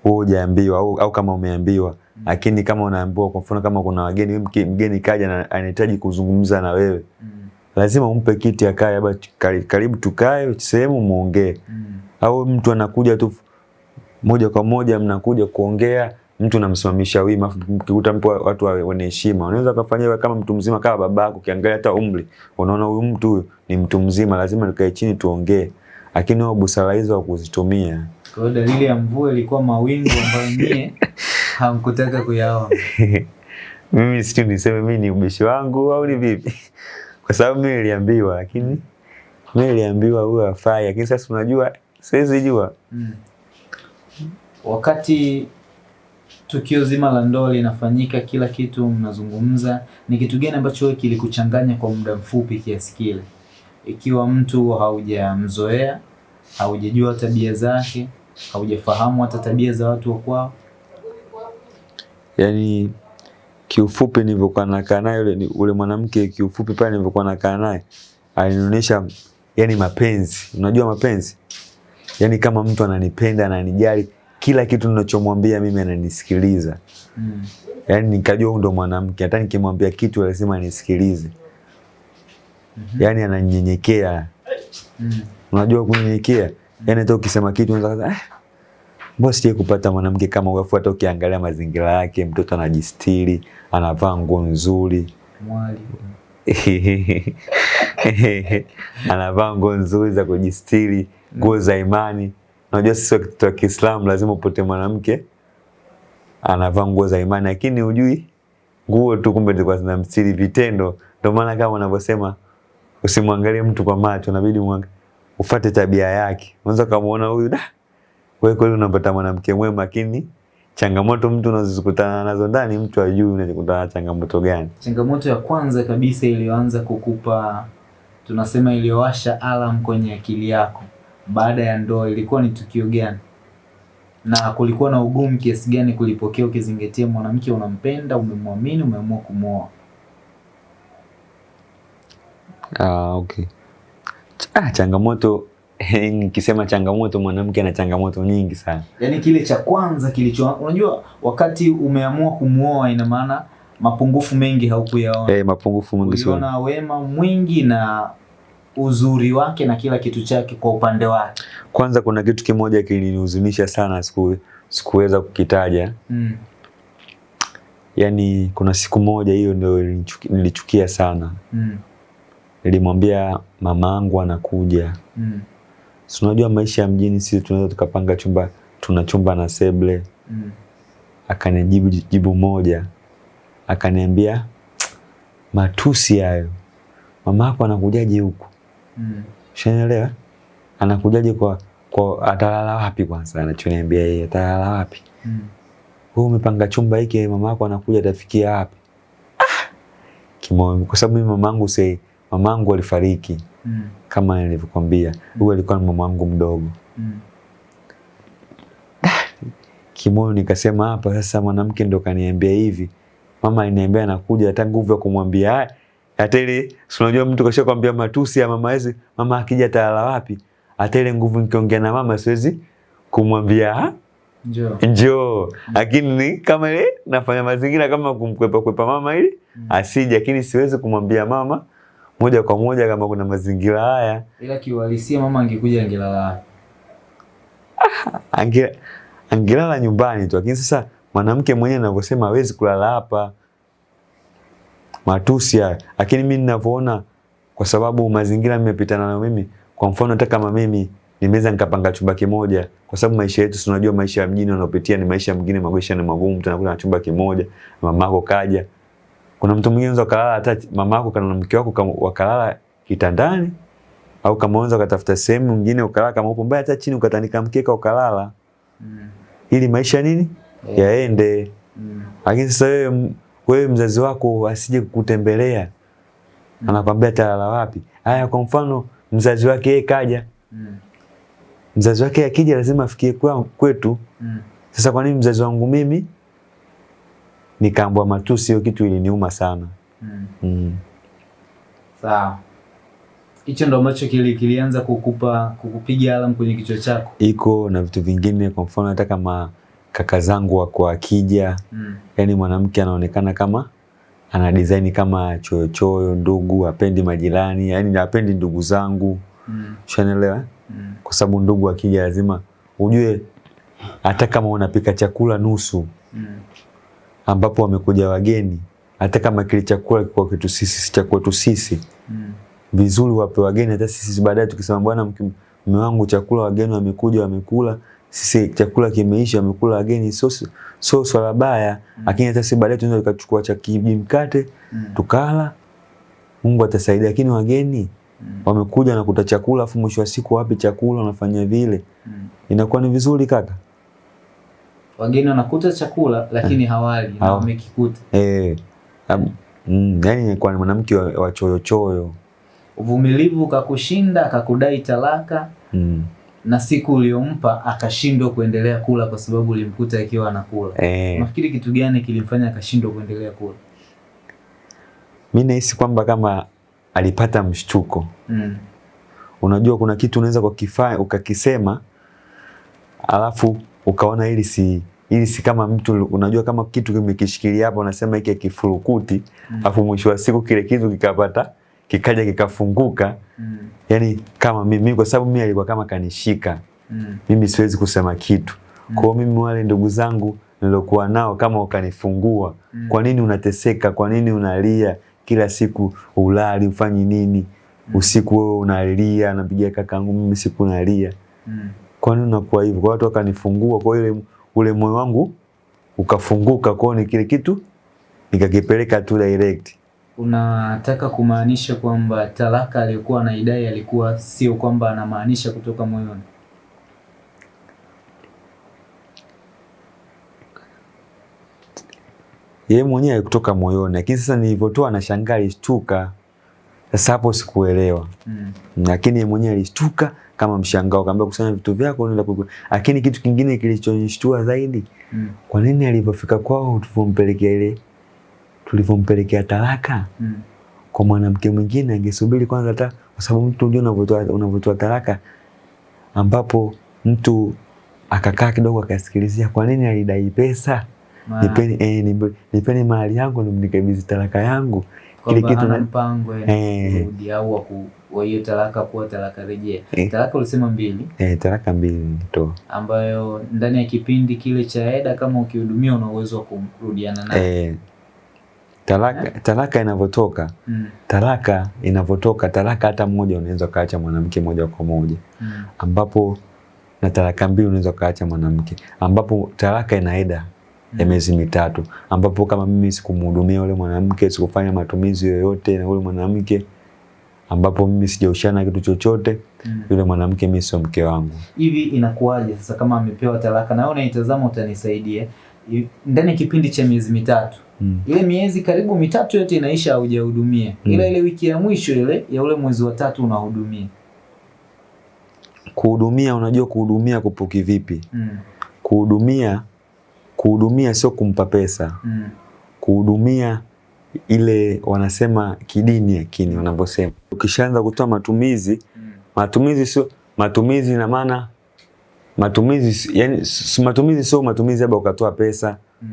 wewe hujaambiwa au, au kama umeambiwa lakini kama unaambiwa kwa mfano kama kuna wageni mgeni kaja na anahitaji kuzungumza na wewe Mm. Lazima umpe kiti akae labda karibu tukae sehemu muongee Mm. au mtu anakuja tu moja kwa moja mnakuja kuongea mtu namsimamisha wima mkikuta mpo watu wa- wenye heshima unaweza kufanya kama mtu mzima kama babako ukiangalia hata umri unaona huyu mtu huyu ni mtu mzima lazima nikae chini tuongee lakini wao busara hizo hawakuzitumia Kwa hiyo dalili ya mvua ilikuwa mawingu ambayo nyie hamkutaka kuyaona. mimi sijui niseme mimi ni ubishi wangu au ni vipi kwa sababu mimi niliambiwa lakini mimi niliambiwa huyo afai, lakini sasa unajua siwezi jua Mm. Wakati tukio zima la ndoa linafanyika, kila kitu mnazungumza, ni kitu gani ambacho wewe kilikuchanganya kwa muda mfupi kiasi kile? Ikiwa mtu haujamzoea, haujajua tabia zake, haujafahamu hata tabia za watu wa kwao. yani kiufupi nilivyokuwa nakaa naye yule yule ule mwanamke kiufupi pale nilivyokuwa nakaa naye alinionyesha yani mapenzi unajua mapenzi yani kama mtu ananipenda ananijali kila kitu ninachomwambia mimi ananisikiliza Mm. yani nikajua huyu ndo mwanamke hata nikimwambia kitu lazima anisikilize Mm -hmm. yani ananyenyekea Mm. unajua kunyenyekea yani hata ukisema kitu unaweza eh mbona sijai kupata mwanamke kama huyo, hata ukiangalia mazingira yake mtoto anajistiri anavaa nguo nzuri. Anavaa nguo nzuri za kujistiri nguo za imani. Unajua sisi wa Kiislamu lazima upote mwanamke anavaa nguo za imani lakini hujui nguo tu kumbe zilikuwa zinamstiri vitendo. Ndio maana kama wanavyosema usimwangalie mtu kwa macho inabidi ufate tabia yake. Unaweza kumuona huyu da wewe kweli unapata mwanamke mwema lakini changamoto mtu unazozikutana nazo ndani mtu ajui unazikutana na changamoto gani Changamoto ya kwanza kabisa iliyoanza kukupa tunasema iliyowasha alarm kwenye akili yako baada ya ndoa ilikuwa ni tukio gani? Na kulikuwa na ugumu kiasi gani kulipokea ukizingatia mwanamke unampenda, umemwamini, umeamua kumwoa? Ah, okay. Ah, changamoto nikisema changamoto mwanamke ana changamoto nyingi sana. Yaani kile cha kwanza kilicho unajua wakati umeamua kumwoa ina maana mapungufu mengi haukuyaona. Eh, mapungufu mengi sana. Uliona wema mwingi na uzuri wake na kila kitu chake kwa upande wake. Kwanza kuna kitu kimoja kilinihuzunisha sana siku sikuweza kukitaja. Mm. Yaani kuna siku moja hiyo ndio nilichukia sana. Mm. Nilimwambia mamangu anakuja. Mm. Si unajua maisha ya mjini sisi tunaweza tukapanga chumba tuna chumba na seble. Mm. Akanijibu jibu moja. Akaniambia matusi hayo. Mama yako anakujaje huku? Mm. Ushanielewa? Anakujaje kwa kwa atalala wapi kwanza anachoniambia yeye atalala wapi? Mm. Wewe umepanga chumba hiki mama yako anakuja atafikia wapi? Ah! Kimoyo kwa sababu mimi mamangu sei mamangu alifariki Mm. kama nilivyokuambia. Huyu mm. alikuwa ni mamangu mdogo. Mm. Kimoyo nikasema hapa sasa mwanamke ndo kaniambia hivi. Mama aliniambia anakuja hata nguvu ya kumwambia haya. Hata ile unajua mtu kasha kwambia matusi ya mama hizi mama akija atalala wapi? Hata ile nguvu nikiongea na mama siwezi kumwambia njo Njoo. njoo lakini ni kama ile nafanya mazingira kama kumkwepa kwepa mama ili Mm. asije lakini siwezi kumwambia mama moja kwa moja kama kuna mazingira haya. Ila kiuhalisia mama angekuja angelala wapi? ange angelala nyumbani tu lakini sasa mwanamke mwenyewe anavyosema hawezi kulala hapa. Matusi haya. Lakini mimi ninavyoona kwa sababu mazingira nimepitana nayo mimi kwa mfano hata kama mimi nimeweza nikapanga chumba kimoja kwa sababu maisha yetu tunajua maisha ya mjini wanaopitia ni maisha mengine maisha ni magumu tunakula na chumba kimoja mamako kaja kuna mtu mwingine unaweza kulala hata mama yako kana mke wako wakalala kitandani au kama unaweza ukatafuta sehemu nyingine ukalala kama upo mbaya hata chini ukatandika mkeka ukalala Mm. ili maisha nini Yeah. yaende Mm. lakini sasa wewe wewe mzazi wako asije kukutembelea Mm. anakwambia atalala wapi haya kwa mfano mzazi wake yeye kaja Mm. mzazi wake akija lazima afikie kwetu Mm. sasa kwa nini mzazi wangu mimi nikaambwa matusi hiyo kitu iliniuma sana Mm. mm. Sawa. Hicho ndo ambacho kili, kilianza kukupa kukupiga alam kwenye kichwa chako. iko na vitu vingine. Kwa mfano hata kama kaka zangu wako akija, Mm. yani mwanamke anaonekana kama ana design kama choyochoyo, ndugu apendi majirani, yani apendi ndugu zangu, Mm. ushanielewa? Mm. Kwa sababu ndugu akija lazima ujue, hata kama unapika chakula nusu Mm. Ambapo wamekuja wageni, hata kama kile chakula kwa kitu sisi si cha kwetu sisi, Mm. vizuri wape wageni. Hata sisi baadaye tukisema bwana, mume wangu chakula wageni wamekuja wamekula, sisi chakula kimeisha, wamekula wageni, sio sio swala baya, lakini hata sisi baadaye tunaweza tukachukua cha kijimkate Mm. tukala, Mungu atasaidia. Lakini wageni Mm. wamekuja na kuta chakula, afu mwisho wa siku wapi chakula, wanafanya vile, Mm. inakuwa ni vizuri kaka? Wageni wanakuta chakula lakini hawali na wamekikuta. Eh, mm, yani inakuwa ni mwanamke wa, wa choyo choyo. Uvumilivu kakushinda, akakudai talaka Mm. na siku uliompa akashindwa kuendelea kula kwa sababu ulimkuta akiwa anakula. Eh, Unafikiri kitu gani kilimfanya akashindwa kuendelea kula? mi nahisi kwamba kama alipata mshtuko. Mm. Unajua kuna kitu unaweza kukifanya ukakisema, alafu ukaona hili si ili si kama mtu unajua kama kitu kimekishikilia hapa, unasema hiki kifurukuti, Mm. afu mwisho wa siku kile kitu kikapata kikaja kikafunguka. Mm. Yani kama mimi, kwa sababu mimi alikuwa kama kanishika Mm. mimi siwezi kusema kitu. Mm. Kwa mimi wale ndugu zangu nilokuwa nao kama ukanifungua, Mm. kwa nini unateseka? Kwa nini unalia kila siku, ulali ufanyi nini? mm. Usiku wewe unalia, napigia kakangu, mimi siku nalia. Mm. Kwa nini unakuwa hivyo? Kwa watu wakanifungua, kwa hiyo ile ule moyo wangu ukafunguka, kwa ni kile kitu nikakipeleka tu direct. Unataka kumaanisha kwamba talaka aliyokuwa anaidai alikuwa sio kwamba anamaanisha kutoka moyoni? Yeye mwenyewe alikutoka moyoni, lakini sasa nilivyotoa nashangaa, alishtuka. Sasa hapo sikuelewa. Mm. lakini yeye mwenyewe alishtuka kama mshangao, kaambia kusanya vitu vyako nenda kukula. Lakini kitu kingine kilichonishtua zaidi, Mm. kwa nini alivyofika kwao tulivompelekea ile tulivyompelekea talaka Mm. kwa mwanamke mwingine, angesubiri kwanza, hata kwa sababu mtu unajua unavyotoa unavyotoa talaka, ambapo mtu akakaa kidogo akasikilizia, kwa nini alidai pesa, Ma- nipeni eh, nipe- nipeni mahali yangu nimnikabidhi talaka yangu kile kitu na- mpango eh, Eh. kurudi au wa hiyo talaka kuwa talaka rejea. Eh. Talaka ulisema mbili, eh, talaka mbili nitoa ambayo ndani ya kipindi kile cha eda kama ukihudumia una uwezo wa kurudiana naye. eh, talaka, talaka inavyotoka Mm. talaka inavyotoka talaka hata mmoja unaweza ukaacha mwanamke moja kwa moja Mm. ambapo na talaka mbili unaweza ukaacha mwanamke ambapo talaka ina eda ya miezi mitatu ambapo kama mimi sikumhudumia yule mwanamke sikufanya matumizi yoyote na yule mwanamke ambapo mimi sijaushana kitu chochote Mm. yule mwanamke mimi sio mke wangu Hivi inakuwaje sasa kama amepewa talaka na wewe unaitazama utanisaidia. Ndani ya kipindi cha miezi mitatu mm. ile miezi karibu mitatu yote inaisha haujahudumia, Mm. ila ile wiki ya mwisho ile ya ule mwezi wa tatu unahudumia. kuhudumia unajua kuhudumia kupo kivipi Mm. kuhudumia kuhudumia sio kumpa pesa Mm. kuhudumia ile wanasema kidini yakini wanavyosema ukishaanza kutoa matumizi Mm. matumizi sio matumizi na maana matumizi yani matumizi sio matumizi labda ukatoa pesa Mm.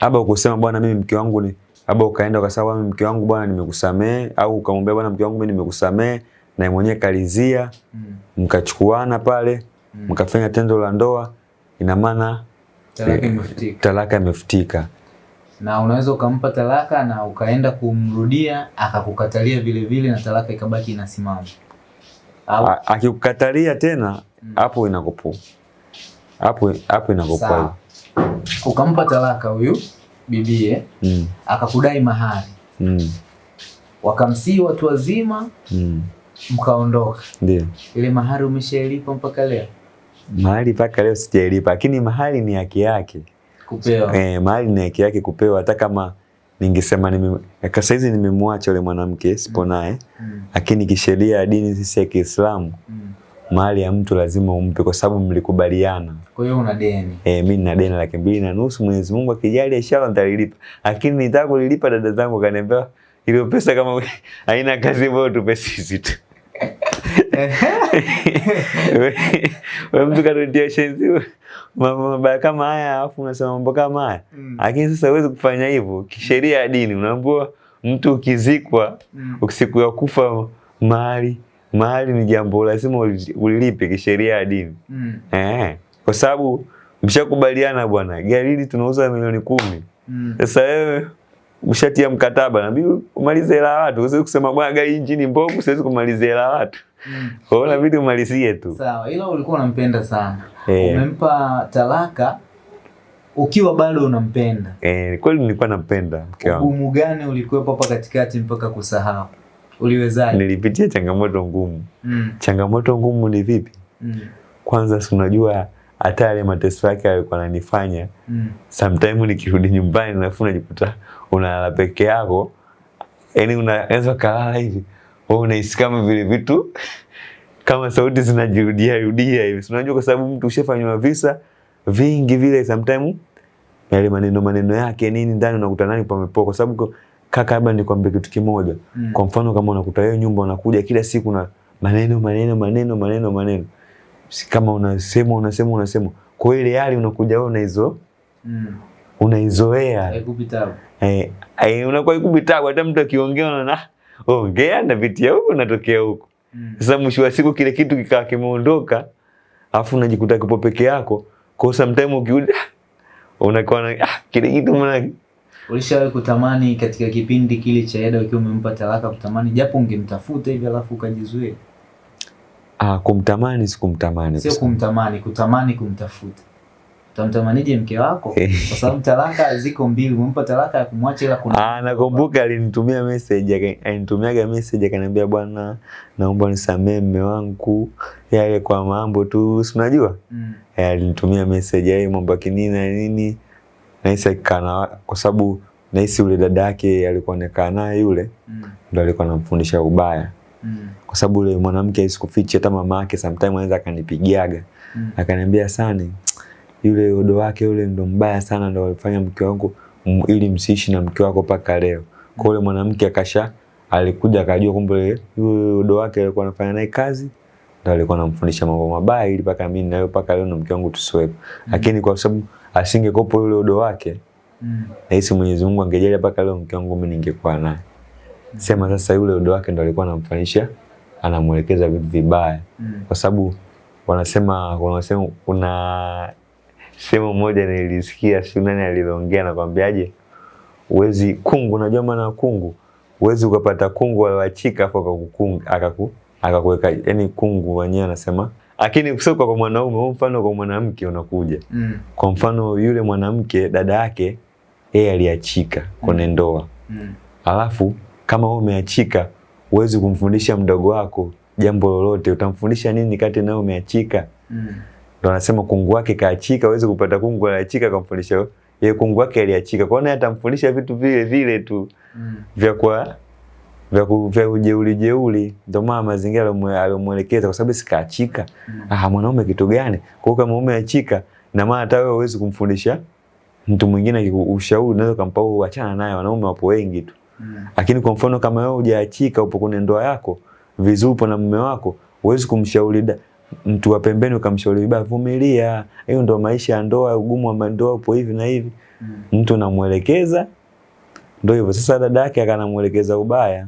labda ukusema bwana mimi mke wangu ni labda ukaenda ukasema bwana mke wangu bwana nimekusamee au ukamwambia bwana mke wangu mimi nimekusamee na yeye mwenyewe kalizia Mm. mkachukuana pale Mm. mkafanya tendo la ndoa ina maana Talaka imefutika. talaka imefutika na unaweza ukampa talaka na ukaenda kumrudia akakukatalia vile vile na talaka ikabaki inasimama. Akikukatalia tena Mm. inakupu inakupo hapo hapo inakupa ukampa talaka huyu bibie mm, akakudai mahari. Mm, wakamsii watu wazima mm. mkaondoka ndio. Ile mahari umeshailipa mpaka leo? Mahari mpaka leo sijailipa lakini mahari ni haki yake kupewa eh, mahali ni haki yake kupewa hata kama ningesema nime kwa saizi nimemwacha yule mwanamke sipo naye mm. lakini kisheria ya dini sisi ya Kiislamu mm. mahali ya mtu lazima umpe kwa sababu mlikubaliana kwa hiyo una deni Eh, mimi nina deni laki mbili na nusu. Mwenyezi Mungu akijali inshallah nitalilipa, lakini nitaka kulilipa, dada zangu kaniambia ile pesa kama haina kazi, bora tupe sisi tu. Wewe mtu katutia shenzi mabaya kama haya alafu unasema mambo kama haya. Mm. Lakini sasa huwezi kufanya hivyo. Kisheria ya dini unaambiwa mtu ukizikwa Mm. siku ya kufa mahali mahali ni jambo lazima ulilipe kisheria ya dini. Mm. Eh, kwa sababu mshakubaliana bwana, gari hili tunauza milioni kumi. Mm. Sasa wewe ushatia mkataba nabi umalize hela watu. Usiwezi kusema bwana gari injini mbovu, siwezi kumaliza hela watu. Mm. Kwa hiyo inabidi umalizie tu. Sawa, ila ulikuwa unampenda sana. Eh. Umempa talaka ukiwa bado unampenda. Eh, kweli nilikuwa nampenda mke wangu. Ugumu gani ulikuwepo hapa katikati mpaka kusahau? Uliwezaje? Nilipitia changamoto ngumu. Mm. Changamoto ngumu ni vipi? Mm. Kwanza si unajua hata yale mateso yake alikuwa ananifanya Mm. Sometimes nikirudi nyumbani nafu najikuta unalala peke yako Yaani unaweza kalala hivi wewe unahisi kama vile vitu kama sauti zinajirudia rudia hivi unajua kwa sababu mtu ushafanywa visa vingi vile sometimes yale maneno maneno yake nini ndani unakuta nani pamepoa kwa sababu kaka labda nikwambie kitu kimoja Mm. kwa mfano kama unakuta wewe nyumba unakuja kila siku na maneno maneno maneno maneno maneno Si kama unasema unasema unasema kwa ile hali unakuja wewe unaizo Mm. unaizoea Haikupi tabu. eh, unakuwa unakuwa ikubitabu hata mtu akiongea unaona ongea na vitia huko natokea huku Mm. Sasa mwisho wa siku kile kitu kikaa kimeondoka afu unajikuta kipo peke yako kwa sometime ukiuda unakuwa na ah, kile kitu mna Ulishawahi kutamani katika kipindi kile cha Eda ukiwa umempa talaka kutamani japo ungemtafuta hivi alafu ukajizuia? ah, kumtamani sikumtamani Sio kumtamani, kutamani kumtafuta. Utamtamanije mke wako? Eh. Kwa sababu talaka ziko mbili, umempa talaka ya kumwacha ila kuna Ah, nakumbuka alinitumia message alinitumiaga message akaniambia bwana naomba nisamee mme wangu yale kwa mambo tu si unajua Mm. Eh, alinitumia message yeye mambo kinini na nini nahisi akikaa na kwa sababu nahisi yule dada yake alikuwa anakaa naye yule Mm. ndo alikuwa anamfundisha ubaya Mm. kwa sababu yule mwanamke asikufiche hata mama yake sometimes anaweza akanipigiaga Mm. akaniambia sani yule udo wake yule ndo mbaya sana ndo alifanya mke wangu ili msiishi na mke wako mpaka leo. Kwa yule mwanamke akasha alikuja akajua kumbe yule udo wake alikuwa anafanya naye kazi ndo alikuwa anamfundisha mambo mabaya ili mpaka mimi nayo mpaka leo na mke wangu tusiwepo. Lakini kwa sababu asingekopo yule udo wake Mm. nahisi Mwenyezi Mungu angejalia mpaka leo mke wangu mimi ningekuwa naye. Sema sasa yule udo wake ndo alikuwa anamfanyisha anamwelekeza vitu vibaya. Mm. kwa sababu wanasema wanasema kuna sehemu moja nilisikia si nani aliloongea nakwambiaje uwezi kungu unajua maana kungu? Uwezi ukapata kungu alioachika afu akakukunga akaku akakuweka yani kungu wenyewe anasema. Lakini sio kwa mwanaume huu mfano kwa mwanamke unakuja. Mm. kwa mfano yule mwanamke dada yake yeye aliachika kwenye ndoa. Mm. alafu kama wewe umeachika huwezi kumfundisha mdogo wako jambo lolote. Utamfundisha nini kati nawe umeachika? Mm. Ndo anasema kungu wake kaachika aweze kupata kungu aliachika kamfundisha yeye kungu wake aliachika kwa nini atamfundisha vitu vile vile tu Mm. vya kwa vya ku- vya ujeuli jeuli ndio maana mazingira aliyomwelekeza, kwa sababu sikaachika Mm. ah mwanaume kitu gani kwa kama umeachika na maana hata wewe huwezi kumfundisha mtu mwingine ushauri unaweza kumpa wewe achana naye wanaume wapo wengi tu Mm. lakini kwa mfano kama wewe hujaachika upo kwenye ndoa yako vizuri upo na mume wako huwezi kumshauri da- mtu wa pembeni ukamshauri vibaya vumilia. Hiyo ndo maisha ya ndoa ugumu wa ndoa upo hivi na hivi. Mm. mtu namwelekeza ndo hivyo. Sasa dada yake akanamwelekeza ubaya.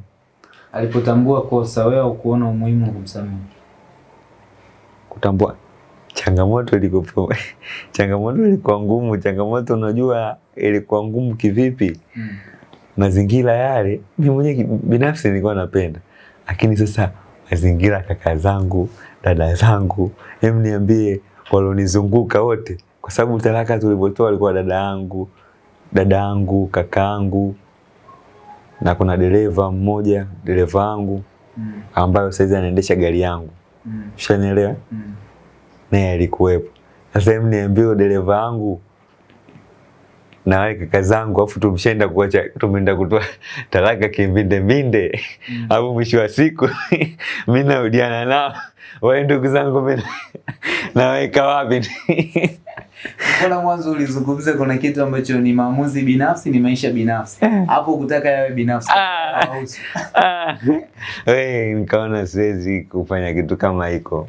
Alipotambua kosa wewe ukuona umuhimu wa kumsamehe. kutambua changamoto ilikuwa changamoto ilikuwa ngumu. Changamoto unajua ilikuwa ngumu kivipi? Mm. mazingira yale mimi mwenyewe binafsi nilikuwa napenda. Lakini sasa mazingira kaka zangu dada zangu hem niambie walionizunguka wote kwa sababu talaka tulivyotoa alikuwa dada yangu dada yangu kaka yangu na kuna dereva mmoja dereva wangu Mm. ambayo saizi anaendesha gari yangu Mm. ushanielewa Mm. naye alikuwepo sasa hem niambie dereva wangu na wale kaka zangu afu tumshaenda kuacha tumeenda kutoa talaka kimbinde mbinde Mm. au mwisho wa siku mimi narudiana nao wale ndugu zangu mimi naweka wapi Kuna mwanzo ulizungumza kuna kitu ambacho ni maamuzi binafsi, ni maisha binafsi. Hapo kutaka yawe binafsi. Ah. Ah, nikaona siwezi kufanya kitu kama hiko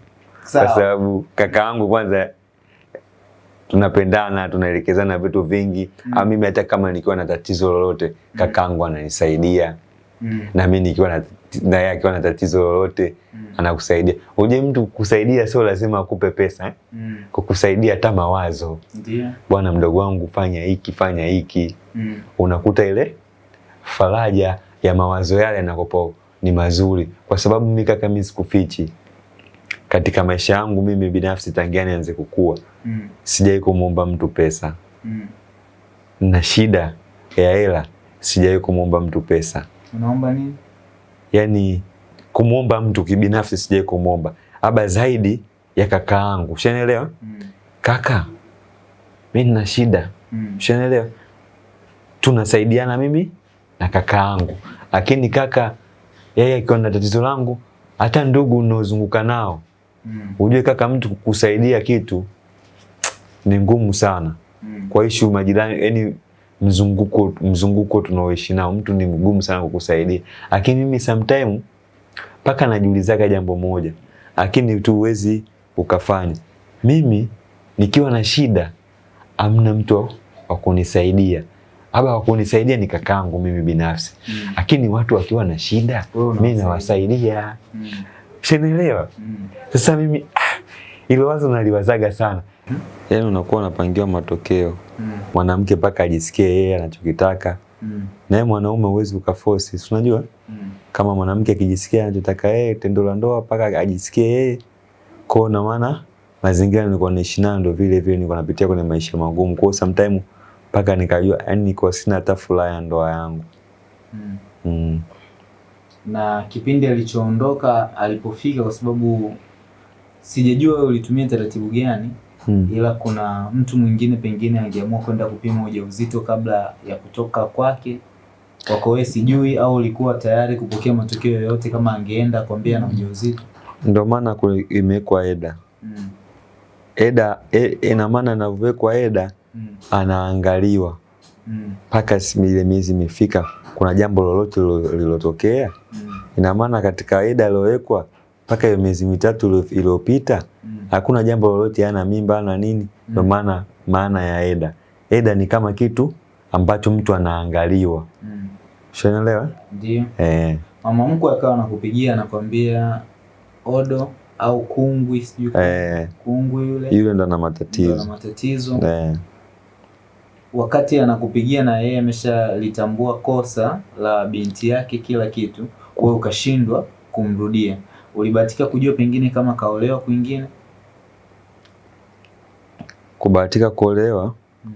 kwa sababu kaka wangu kwanza tunapendana tunaelekezana vitu vingi Mm. Au mimi hata kama nikiwa na tatizo lolote kakangu ananisaidia Mm. na mimi nikiwa na na yeye akiwa na tatizo lolote Mm. anakusaidia uje mtu kusaidia sio lazima akupe pesa eh? Mm. kukusaidia hata mawazo Ndio. bwana mdogo wangu fanya hiki fanya hiki Mm. unakuta ile faraja ya mawazo yale yanakopo ni mazuri, kwa sababu mimi kaka, mimi sikufichi katika maisha yangu mimi binafsi, tangia nianze kukua, Mm. sijai kumwomba mtu pesa Mm. na shida ya hela, sijai kumwomba mtu pesa. Unaomba nini? Yani kumwomba mtu kibinafsi sijai kumwomba, aba zaidi ya kaka yangu, ushanielewa? Mm. Kaka, mimi nina shida Mm. ushanielewa? Tunasaidiana mimi na kaka yangu, lakini kaka yeye akiwa na tatizo langu, hata ndugu unaozunguka nao, Mm. ujue kaka, mtu kusaidia kitu ni ngumu sana. Mm. Kwa ishu majirani, yani mzunguko mzunguko tunaoishi nao, mtu ni mgumu sana kukusaidia. Lakini mimi sometime paka najiulizaga jambo moja, lakini tu uwezi ukafanya. Mimi nikiwa na shida, amna mtu wa kunisaidia, aba wa kunisaidia ni kakangu mimi binafsi, lakini Mm. lakini watu wakiwa na shida, mimi nawasaidia. Mm. Shanielewa? Mm. Sasa mimi ah, ile wazo naliwazaga sana, yaani unakuwa unapangiwa matokeo Mm. mwanamke mpaka ajisikie yeye anachokitaka, Mm. naye mwanaume huwezi ukaforce, si unajua Mm. kama mwanamke akijisikia anachotaka yeye, tendo la ndoa mpaka ajisikie yeye Kwa na maana mazingira nilikuwa naishi nayo ndio vile vile nilikuwa napitia kwenye maisha magumu, Kwa sometimes mpaka nikajua yani niko sina hata furaha ya ndoa yangu Mm. mm. Na kipindi alichoondoka alipofika, kwa sababu sijajua wewe ulitumia taratibu gani, Hmm. ila kuna mtu mwingine pengine angeamua kwenda kupima ujauzito kabla ya kutoka kwake kwako wewe sijui, au ulikuwa tayari kupokea matokeo yoyote kama angeenda kwambia na ujauzito? Ndio maana imewekwa eda Mm. eda e, ina maana inavyowekwa eda Mm. anaangaliwa Mm. mpaka hmm. ile miezi imefika, kuna jambo lolote lililotokea? lilotokea. Mm. Ina maana katika eda iliyowekwa mpaka hiyo miezi mitatu iliyopita Mm. hakuna jambo lolote, ana mimba na nini. Ndio Mm. maana maana ya eda, eda ni kama kitu ambacho mtu anaangaliwa, Mm. ushanielewa? Ndio. Eh, Mama mkwe akawa anakupigia anakwambia odo au kungwi sijui eh, kungwi yule yule ndo ana ndo ana matatizo matatizo eh. Wakati anakupigia na yeye ameshalitambua kosa la binti yake kila kitu, wewe ukashindwa kumrudia, ulibahatika kujua pengine kama kaolewa kwingine? Kubahatika kuolewa Mm.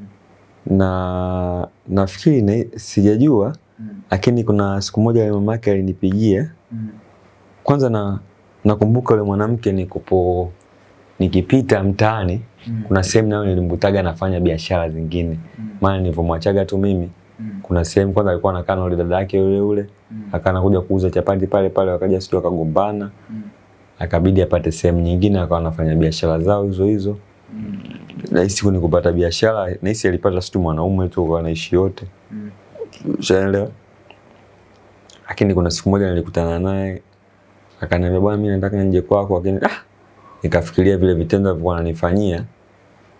na nafikiri na, sijajua Mm. lakini kuna siku moja mamake alinipigia Mm. kwanza na nakumbuka yule mwanamke nikupo nikipita mtaani Mm. kuna sehemu nayo nilimkutaga anafanya biashara zingine Mm. maana nilivyomwachaga tu mimi Mm. kuna sehemu kwanza alikuwa anakaa na yule dada yake yule yule Mm. akaanza kuja kuuza chapati pale pale wakaja sio akagombana Mm. akabidi apate sehemu nyingine akawa anafanya biashara zao hizo hizo Mm. nahisi siku ni kupata biashara nahisi alipata situ mwanaume tu kwa anaishi yote Mm. ushaelewa lakini kuna siku moja nilikutana naye akaniambia bwana mimi nataka nje kwako lakini ah nikafikiria vile vitendo alivyokuwa ananifanyia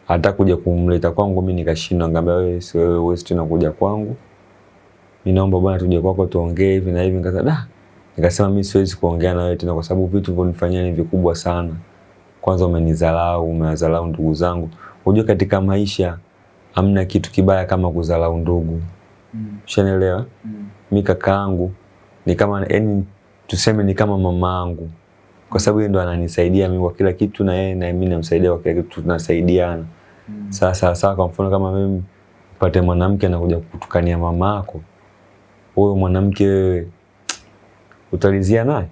hata kuja kumleta kwangu mimi nikashindwa. Ngambia wewe si wewe wewe tena kuja kwangu. Mimi naomba bwana tuje kwako tuongee hivi na hivi. Nikasema da. Nikasema mimi siwezi kuongea na wewe tena kwa sababu vitu vilivyonifanyia ni vikubwa sana. Kwanza umenidharau umewadharau ndugu zangu. Unajua katika maisha hamna kitu kibaya kama kudharau ndugu. Mm. ushanielewa? Mm. Mimi kakaangu ni kama yani tuseme ni kama mamaangu kwa sababu yeye ndo ananisaidia mimi kwa kila kitu na yeye na mimi namsaidia kwa kila kitu tunasaidiana Mm. sasa sawa kwa mfano kama mimi pate mwanamke anakuja kutukania mama mamako huyo mwanamke wewe utalizia naye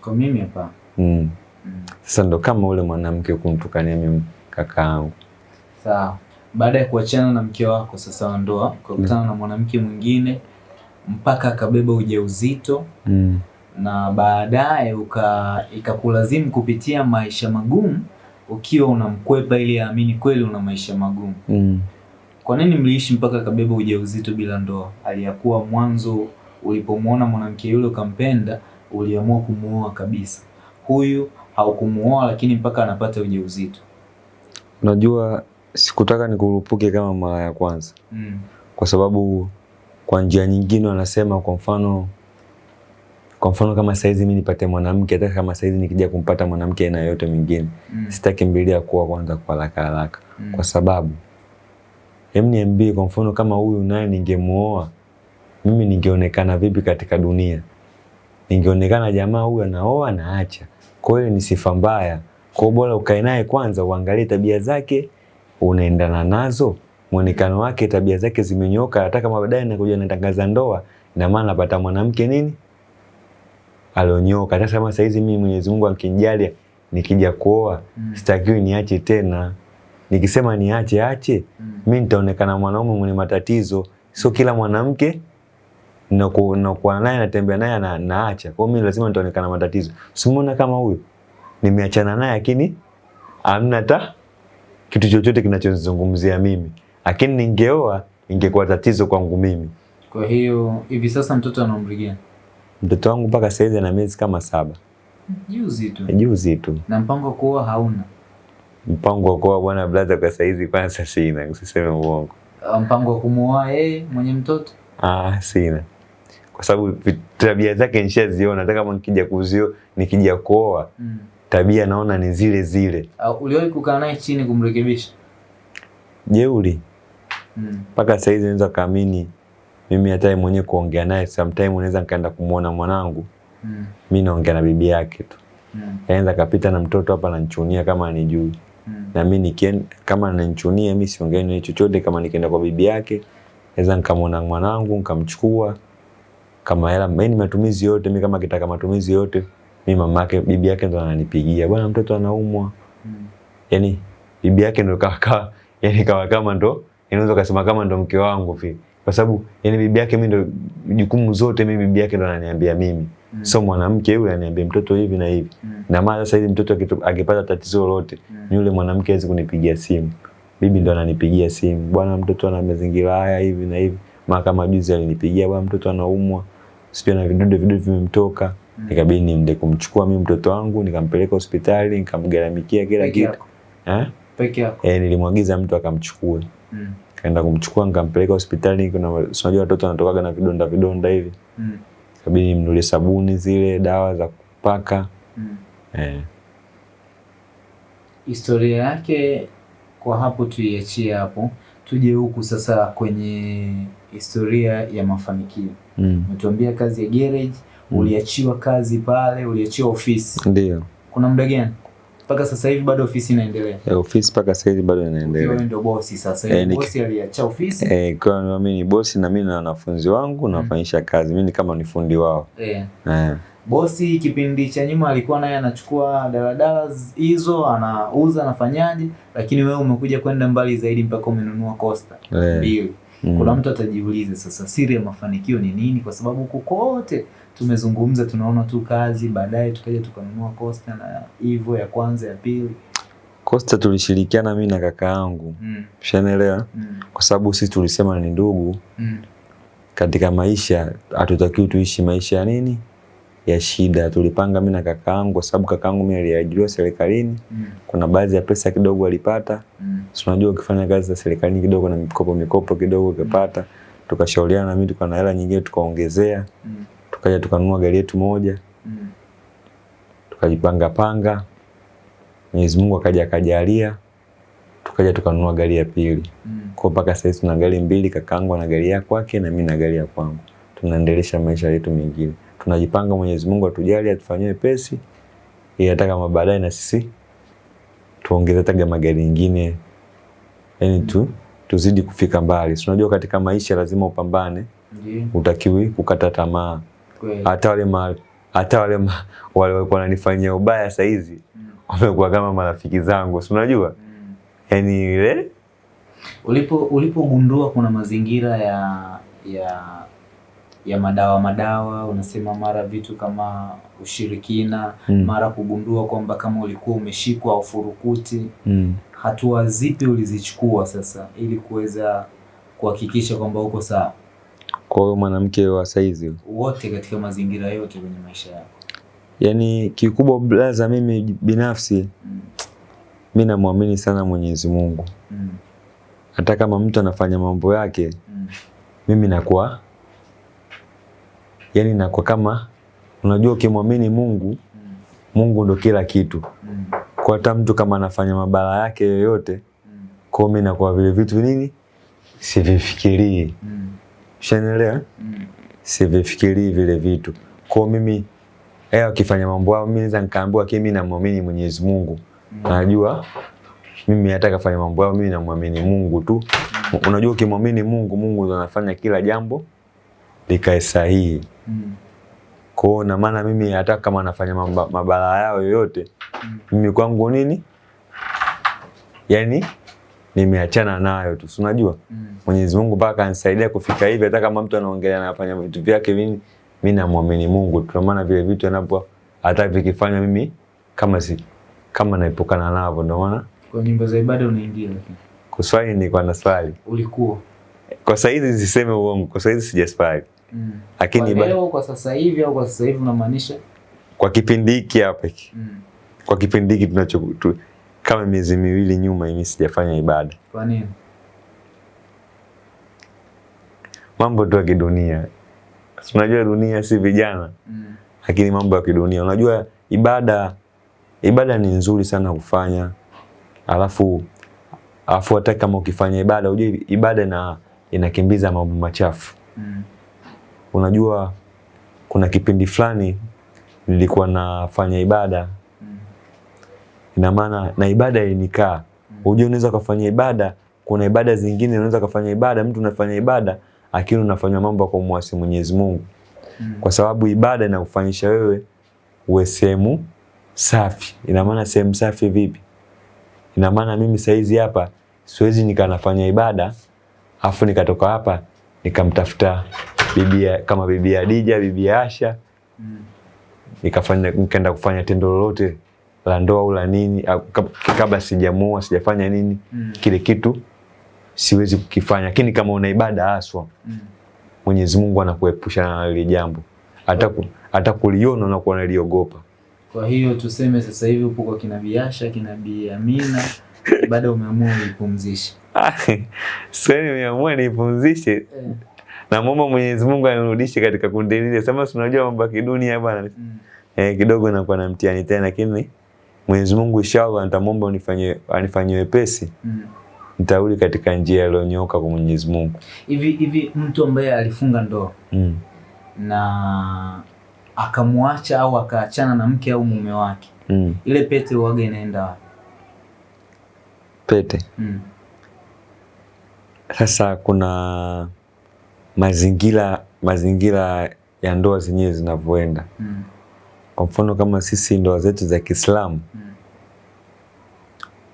Kwa mimi hapa. mm. Mm. sasa ndo kama ule mwanamke kumtukania mimi kakaangu Sawa. baada ya kuachana na mke wako sasa wa ndoa mm. na mwanamke mwingine mpaka akabeba ujauzito Mm. na baadaye ikakulazimu kupitia maisha magumu ukiwa unamkwepa ili aamini kweli una maisha magumu. Mm. Kwa nini mliishi mpaka akabeba ujauzito bila ndoa? Aliyakuwa mwanzo ulipomwona mwanamke yule ukampenda, uliamua kumuoa kabisa. Huyu haukumuoa lakini mpaka anapata ujauzito. Unajua sikutaka nikurupuke kama mara ya kwanza, Mm. kwa sababu kwa njia nyingine wanasema, kwa mfano kwa mfano kama saizi mimi nipate mwanamke, hata kama saizi nikija kumpata mwanamke aina yoyote mingine Mm. sitakimbilia kuwa kwanza kwa haraka haraka, Mm. kwa sababu hem, niambie, kwa mfano kama huyu naye ningemuoa mimi, ningeonekana vipi katika dunia? Ningeonekana jamaa huyu anaoa na acha, kwa hiyo ni sifa mbaya. Kwa bora ukae naye kwanza, uangalie tabia zake, unaendana nazo, muonekano wake, tabia zake zimenyoka. Hata kama baadaye nakuja natangaza ndoa, ina maana napata mwanamke nini alionyoka. Hata kama saizi mimi Mwenyezi Mungu akinijalia nikija kuoa, Mm. sitakiwi niache tena. Nikisema niache ache, Mm. mimi nitaonekana mwanaume mwenye matatizo. Sio kila mwanamke na nakuwa naye natembea naye na, naacha. Kwa mimi lazima nitaonekana matatizo. Simuona kama huyo nimeachana naye, lakini amna hata kitu chochote kinachozungumzia mimi, lakini ningeoa ingekuwa tatizo kwangu mimi. Kwa hiyo hivi sasa mtoto ana umri gani? Mtoto wangu mpaka saizi ana miezi kama saba, Juzi tu. juzi tu. Na mpango wa kuoa hauna? Mpango wa kuoa bwana brother, kwa saizi kwanza sina, usiseme uongo. Uh, Mpango wa kumuoa yeye mwenye mtoto? Ah, sina kwa sababu tabia zake nishaziona. Hata kama nikija kuzio nikija kuoa Mm. tabia naona ni zile zile, Uh, uliwahi kukaa naye chini kumrekebisha? jeuri Mm. mpaka saizi naweza kaamini mimi hata yeye mwenyewe kuongea naye sometime unaweza nikaenda kumuona mwanangu, Mm. mimi naongea na bibi yake tu, Mm. anaweza kapita na mtoto hapa ananichunia kama anijui, Mm. na mimi nikien kama ananichunia mimi siongei naye chochote. Kama nikienda kwa bibi yake naweza nikamwona mwanangu nikamchukua kama hela mimi matumizi yote mimi kama kitaka matumizi yote mimi mama yake bibi yake ndo ananipigia bwana mtoto anaumwa Mm. yani bibi yake ndo kawa yani kawa kama ndo inaweza kusema kama ndo mke wangu vi kwa sababu yani bibi yake mimi ndo jukumu zote mimi bibi yake ndo ananiambia mimi Mm. so mwanamke yule ananiambia mtoto hivi na hivi Mm. na maana sasa hivi mtoto akipata tatizo lolote Mm. yule mwanamke hawezi kunipigia simu bibi ndo ananipigia simu bwana mtoto ana mazingira haya hivi na hivi mahakama juzi alinipigia bwana mtoto anaumwa sipia na vidudu vidudu vimemtoka Mm. nikabidi nimde kumchukua mimi mtoto wangu nikampeleka hospitali nikamgaramikia kila kitu eh Peke yako? eh nilimwagiza mtu akamchukue Mm. Kaenda kumchukua nikampeleka hospitali kuna unajua watoto wanatokaga na vidonda vidonda hivi Mm. kabidi nimnulie sabuni zile dawa za kupaka Mm. eh Historia yake kwa hapo tuiachie hapo, tuje huku sasa kwenye historia ya mafanikio. mm. Umetuambia kazi ya garage, Mm. uliachiwa kazi pale, uliachiwa ofisi. ndio Kuna muda gani? Mpaka sasa hivi bado ofisi inaendelea. Eh, ofisi mpaka sasa hivi bado inaendelea wewe ndio bosi sasa. hivi. Hivi ni... bosi aliacha ofisi. Eh, kwa mimi ni bosi na mimi na wanafunzi wangu nafanyisha kazi. Mimi ni kama ni fundi wao. Eh. E. Bosi kipindi cha nyuma alikuwa naye anachukua daladala hizo anauza anafanyaje, lakini wewe umekuja kwenda mbali zaidi mpaka umenunua Costa Eh. mbili. Mm. Kuna mtu atajiuliza sasa, siri ya mafanikio ni nini? Kwa sababu huku kote tumezungumza, tunaona tu kazi, baadaye tukaja tukanunua Costa na hivyo ya kwanza ya pili. Costa tulishirikiana mimi na kaka yangu. Mm, Shanaelewa mm, Kwa sababu sisi tulisema ni ndugu mm, katika maisha, hatutakiwi tuishi maisha ya nini? Ya shida. Tulipanga mimi na kaka yangu kwa sababu kaka yangu mimi aliajiriwa serikalini. mm, Kuna baadhi ya pesa kidogo alipata. mm, Si unajua ukifanya kazi za serikalini kidogo na mikopo mikopo kidogo ukipata. mm. Tukashauriana na mimi tukawa na hela nyingine tukaongezea. mm, Tukaja tukanunua gari yetu moja. mm, tukajipanga panga, Mwenyezi Mungu akaja akajalia, tukaja tukanunua gari ya pili. mm. Kwa mpaka sasa tuna gari mbili, kakaangu na gari ya kwake na mimi na gari ya kwangu. Tunaendelesha maisha yetu mengine. Tunajipanga Mwenyezi Mungu atujalie atufanyie pesi ili hata kama baadaye na sisi tuongeze hata magari mengine. Yaani tu tuzidi kufika mbali. Unajua katika maisha lazima upambane, Ndiyo, utakiwi kukata tamaa. Hata wale ma, hata wale ma, wale walikuwa wananifanyia ubaya saizi Mm, wamekuwa kama marafiki zangu, si unajua? mm, yani ile Ulipo ulipogundua kuna mazingira ya ya ya madawa madawa, unasema mara vitu kama ushirikina Mm. mara kugundua kwamba kama ulikuwa umeshikwa ufurukuti, Mm. hatua zipi ulizichukua sasa ili kuweza kuhakikisha kwamba uko sawa Kwa hiyo mwanamke wa saizi, wote katika mazingira yote kwenye maisha yako? yani kikubwa blaza, mimi binafsi Mm. mi namwamini sana Mwenyezi Mungu. Mm. Hata kama mtu anafanya mambo yake, Mm. mimi nakuwa yani nakuwa kama unajua, ukimwamini Mungu, Mm. Mungu ndo kila kitu. Mm. Kwa hata mtu kama anafanya mabala yake yoyote, Mm. kwa mimi nakuwa vile vitu nini sivifikirii. Mm. Ushanielewa? Mm. Sivifikirii vile vitu. Kwa mimi eh, akifanya mambo yao, mimi naweza nikaambiwa kimi na namwamini Mwenyezi Mungu. Mm. Najua mimi hata kafanya mambo yao, mimi namwamini Mungu tu. Mm. Unajua, ukimwamini Mungu, Mungu anafanya kila jambo likae sahihi. Mm. Kwa na maana mimi hata kama nafanya maba- mabala yao yoyote, Mm. mimi kwangu nini, yani nimeachana nayo tu, unajua Mm. Mwenyezi Mungu mpaka anisaidia kufika hivi. Hata kama mtu anaongelea anafanya vitu vyake, mimi mimi namwamini Mungu tu, maana vile vitu anapo hata vikifanya mimi kama si kama naepukana navyo, ndio maana Kwa nyimbo za ibada unaingia lakini kuswali ni na swali ulikuwa kwa sasa hizi siseme uongo, kwa sasa hizi sijaswali, mm. lakini kwa leo kwa sasa hivi au kwa sasa hivi unamaanisha kwa kipindi hiki hapa hiki mm. kwa kipindi hiki tunacho tu, kama miezi miwili nyuma mimi sijafanya ibada, kwa nini mambo tu ya kidunia. Unajua dunia si vijana, mm. lakini mambo ya kidunia. Unajua ibada, ibada ni nzuri sana kufanya, alafu alafu hata kama ukifanya ibada, unajua ibada na inakimbiza mambo machafu. Mm. Unajua kuna kipindi fulani nilikuwa nafanya ibada. Ina maana na ibada inikaa. Unajua unaweza kufanya ibada, kuna ibada zingine unaweza kufanya ibada, mtu unafanya ibada akili unafanya mambo kwa kumwasi Mwenyezi Mungu. Mm. kwa sababu ibada inakufanyisha wewe uwe sehemu safi. Ina maana sehemu safi vipi? Ina maana mimi saizi hapa siwezi nikanafanya ibada afu nikatoka hapa nikamtafuta bibi kama bibi Adija, bibi Asha Mm. nikafanya nikaenda kufanya tendo lolote la ndoa au la nini kabla sijamuoa sijafanya nini Mm. kile kitu siwezi kukifanya, lakini kama una ibada haswa Mm. Mwenyezi Mungu anakuepusha na lile jambo, hata hata kuliona unakuwa unaliogopa. Kwa hiyo tuseme sasa hivi upo kwa kina Biasha, kina Bi Amina, baada umeamua uipumzishe. Sasa nimeamua niipumzishe. Eh. mama Mwenyezi Mungu anirudishe katika kundi lile. Sema si unajua mambo ya kidunia bwana, Mm. eh, kidogo nakuwa na mtihani tena, lakini Mwenyezi Mungu inshallah nitamwomba unifanye anifanyie wepesi, Mm. nitarudi katika njia iliyonyooka kwa Mwenyezi Mungu. Hivi hivi mtu ambaye alifunga ndoa Mm. na akamwacha au akaachana na mke au mume wake, Mm. ile pete uwaga inaenda wapi? Pete Mm. sasa, kuna mazingira mazingira ya ndoa zenyewe zinavyoenda. Mm. Kwa mfano kama sisi ndoa zetu za Kiislamu Mm.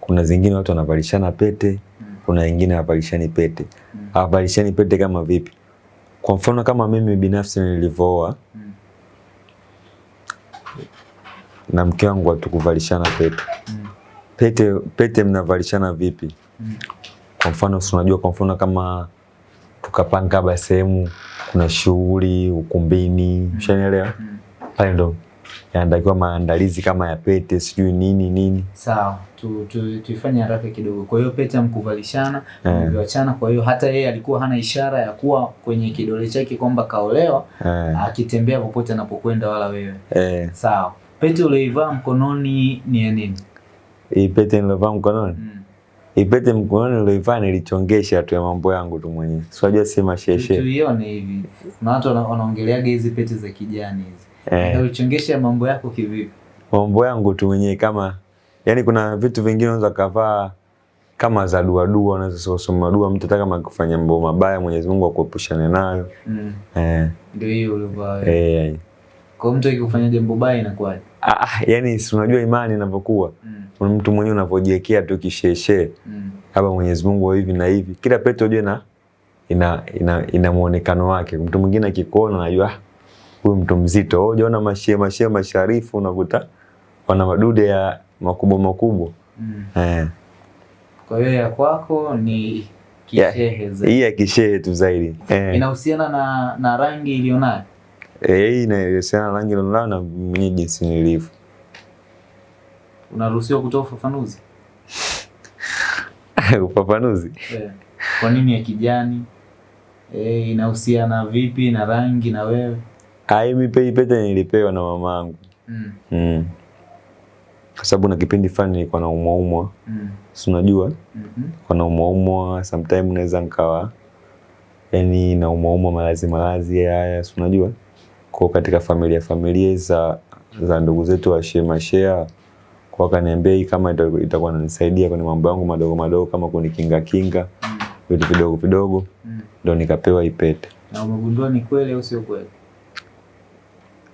kuna zingine watu wanavalishana pete, Mm. kuna wengine hawavalishani pete. Mm. Hawavalishani pete kama vipi? Kwa mfano kama mimi binafsi nilivyooa Mm. na mke wangu hatukuvalishana pete. Mm. Pete pete mnavalishana vipi? Mm. Kwa mfano si unajua, kwa mfano kama tukapanga labda sehemu kuna shughuli ukumbini, ushanielewa? Mm. Pale ndo yanatakiwa maandalizi kama ya pete, sijui nini nini. Sawa, tu, tu, tuifanye haraka kidogo. Kwa hiyo pete amkuvalishana yeah. Mliwachana, Kwa hiyo hata yeye alikuwa hana ishara ya kuwa kwenye kidole chake kwamba kaolewa, yeah. akitembea popote anapokwenda, wala wewe. yeah. Sawa, pete ulioivaa mkononi ni ya nini? hii pete nilovaa mkononi Mm. Ipete pete mkononi niloivaa nilichongesha tu ya mambo yangu tu mwenyewe. Si unajua si Tu- masheshe. Tuione hivi, kuna watu wana- wanaongeleaga hizi pete za kijani hizi. Eh, Ulichongesha mambo yako kivipi? mambo yangu tu mwenyewe kama yani kuna vitu vingine unaweza kavaa kama za dua dua, unaweza kusoma dua mtu hata kama kufanya mambo mabaya Mwenyezi Mungu akuepushane nayo. Mm. Eh, Ndio hiyo ulivaa eh, Kwa mtu akikufanya jambo baya inakuwaje? Ah, ah, yani si unajua imani inavyokuwa. Mm. Mtu mwenyewe unavyojiwekea tu kisheshe Mm. hapa Mwenyezi Mungu wa hivi na hivi. Kila pete unajua ina ina ina, ina muonekano wake. Mtu mwingine akikuona anajua ah, huyu mtu mzito. Unaona mashie mashe masharifu unakuta wana madude ya makubwa makubwa. Mm. Eh. Kwa hiyo ya kwako ni kishehe zaidi. Hii ya kishehe tu zaidi. Eh. Inahusiana na na rangi iliyonayo. Eh, hii inahusiana na rangi iliyonayo na mwenye jinsi nilivyo. Unaruhusiwa kutoa ufafanuzi? Ufafanuzi. Eh. Kwa nini ya kijani? Eh, inahusiana vipi na rangi na wewe? Hii mi pe- hii pete nilipewa na mamangu. Mm. Mm. Kwa sababu na kipindi fulani nilikuwa na umwa. Mm. Si unajua? Mhm. Kwa na umwa umwa, sometime naweza nikawa yani na umwa malazi malazi haya, si unajua? Kwa katika familia familia za za ndugu zetu wa shema share kwa wakaniambia hii kama ita- itakuwa inanisaidia kwenye mambo yangu madogo madogo kama kunikinga kinga Mm. vitu vidogo vidogo, Mm. ndo nikapewa ipete. pete. Na umegundua ni kweli au sio kweli?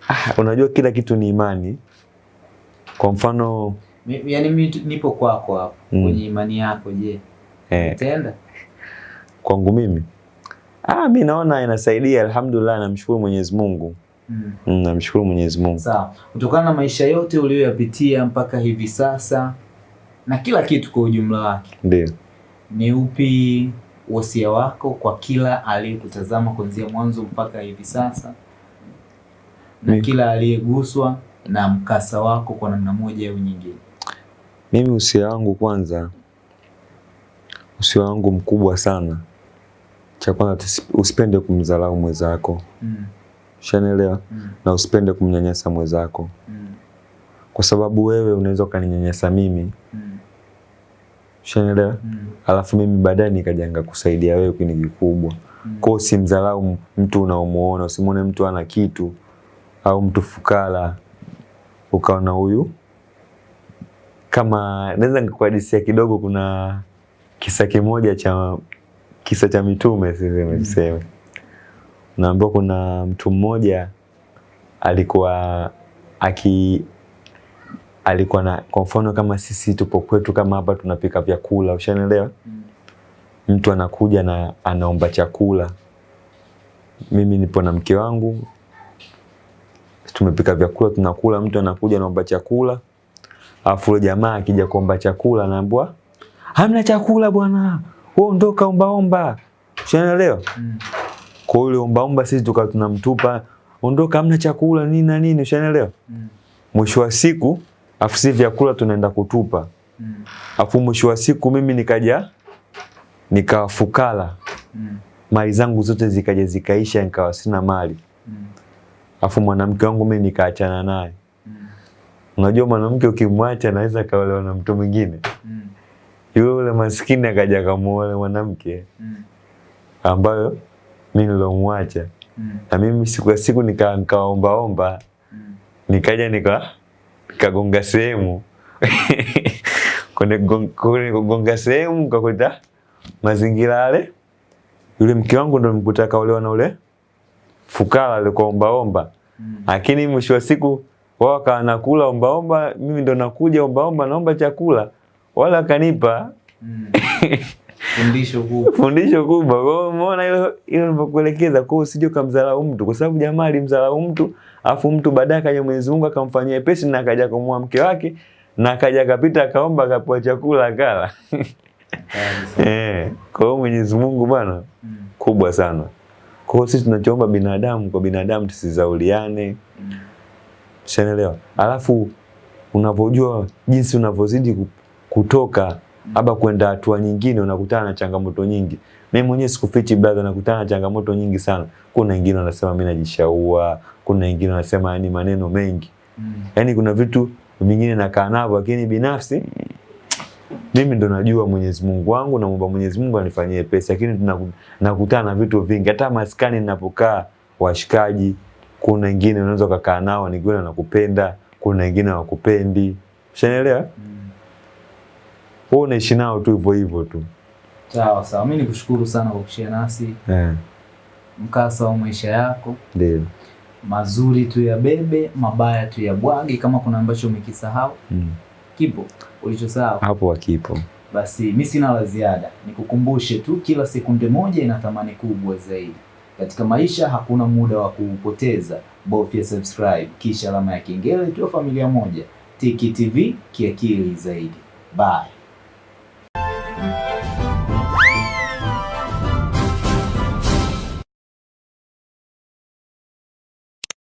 Ah, unajua kila kitu ni imani. Kwa mfano Mi- yani mi, nipo kwako hapo Mm. kwenye imani yako, je, eh, utaenda? kwangu mimi ah, mi naona inasaidia, alhamdulillah, namshukuru Mwenyezi Mungu. Mm. Mm, namshukuru Mwenyezi Mungu. Sawa. Kutokana na maisha yote uliyoyapitia mpaka hivi sasa na kila kitu kwa ujumla wake, Ndio. ni upi wosia wako kwa kila aliyekutazama kuanzia mwanzo mpaka hivi sasa na kila aliyeguswa na mkasa wako kwa namna moja au nyingine? Mimi usia wangu kwanza, usia wangu mkubwa sana, cha kwanza usipende kumdharau mwenzako, Mm. ushanielewa, Mm. na usipende kumnyanyasa mwenzako, Mm. kwa sababu wewe unaweza ukaninyanyasa mimi, Mm. ushanielewa, Mm. alafu mimi baadaye nikajanga nikakusaidia wewe kini kikubwa. Mm. Kwa usimdharau mtu unaomuona, usimwone mtu ana kitu au mtu fukara ukaona huyu kama naweza nikuhadisia kidogo. Kuna kisa kimoja cha kisa cha mitume siseme tuseme, naambiwa kuna mtu mmoja alikuwa aki alikuwa na kwa mfano kama sisi tupo kwetu kama hapa tunapika vyakula, ushanielewa? Mm. mtu anakuja na anaomba chakula. Mimi nipo na mke wangu, tumepika vyakula tunakula, mtu anakuja anaomba chakula, afu yule jamaa akija kuomba chakula anaambiwa hamna chakula bwana, wewe ondoka ombaomba. unaelewa? Mm. Kwa hiyo omba omba sisi tukawa tunamtupa, ondoka, hamna chakula nini na nini, unaelewa? Mm. Mwisho wa siku afu si vyakula tunaenda kutupa, Mm. afu mwisho wa siku mimi nikaja nikawafukala. Mm. mali zangu zote zikaja zikaisha, nikawa sina mali. Mm. Afu mwanamke wangu mimi nikaachana naye. Mm. Unajua mwanamke ukimwacha anaweza kaolewa na mtu mwingine. Mm. Yule yule maskini akaja kamuole mwanamke Mm. ambayo mimi nilomwacha. Mm. Na mimi siku ya siku nika nikaombaomba, Mm. nikaja nika nikagonga sehemu kwenye gon- kwenye kugonga sehemu nikakuta mazingira yale, yule mke wangu ndo mkuta kaolewa na ule fukara alikuwa ombaomba. Mm. lakini mwisho wa siku wao akawa nakula ombaomba, mimi ndo nakuja ombaomba, naomba chakula, wala akanipa Mm. Fundisho kubwa. fundisho kubwa. Kwa hiyo umeona hilo hilo nilivyokuelekeza, kwa hiyo usije ukamdharau mtu, kwa sababu jamaa alimdharau mtu, afu mtu baadaye akaja Mwenyezi Mungu akamfanyia pesi na akaja kumua mke wake na akaja akapita akaomba akapewa chakula akala. Eh, kwa hiyo Mwenyezi Mungu bwana Mm. kubwa sana. Kwa hiyo sisi tunachoomba binadamu kwa binadamu tusizauliane, Mm. Ushaelewa? Alafu unavojua jinsi unavozidi ku- kutoka aba kwenda hatua nyingine, unakutana na changamoto nyingi. Mimi mwenyewe sikufichi brother, nakutana na changamoto nyingi sana. Kuna wengine wanasema mimi najishaua, kuna wengine wanasema yani maneno mengi, Mm. yaani kuna vitu vingine nakaa navyo, lakini binafsi mimi ndo najua Mwenyezi Mungu wangu, na muomba Mwenyezi Mungu anifanyie pesa, lakini nakutana na vitu vingi. Hata maskani ninapokaa, washikaji, kuna wengine unaweza kukaa nao, ni kweli wanakupenda, kuna wengine hawakupendi. Ushanielewa? Mm. Wewe unaishi nao tu hivyo hivyo tu. Sawa sawa, mimi nikushukuru sana kwa kushia nasi Eh, mkasa wa maisha yako. ndio. mazuri tu ya bebe, mabaya tu ya bwagi Kama kuna ambacho umekisahau Mm. kipo ulichosahau hapo wakipo. Basi mimi sina la ziada, nikukumbushe tu, kila sekunde moja ina thamani kubwa zaidi katika maisha. Hakuna muda wa kuupoteza, bofya subscribe kisha alama ya kengele, tuwe familia moja. Tiki TV kiakili zaidi. Bye.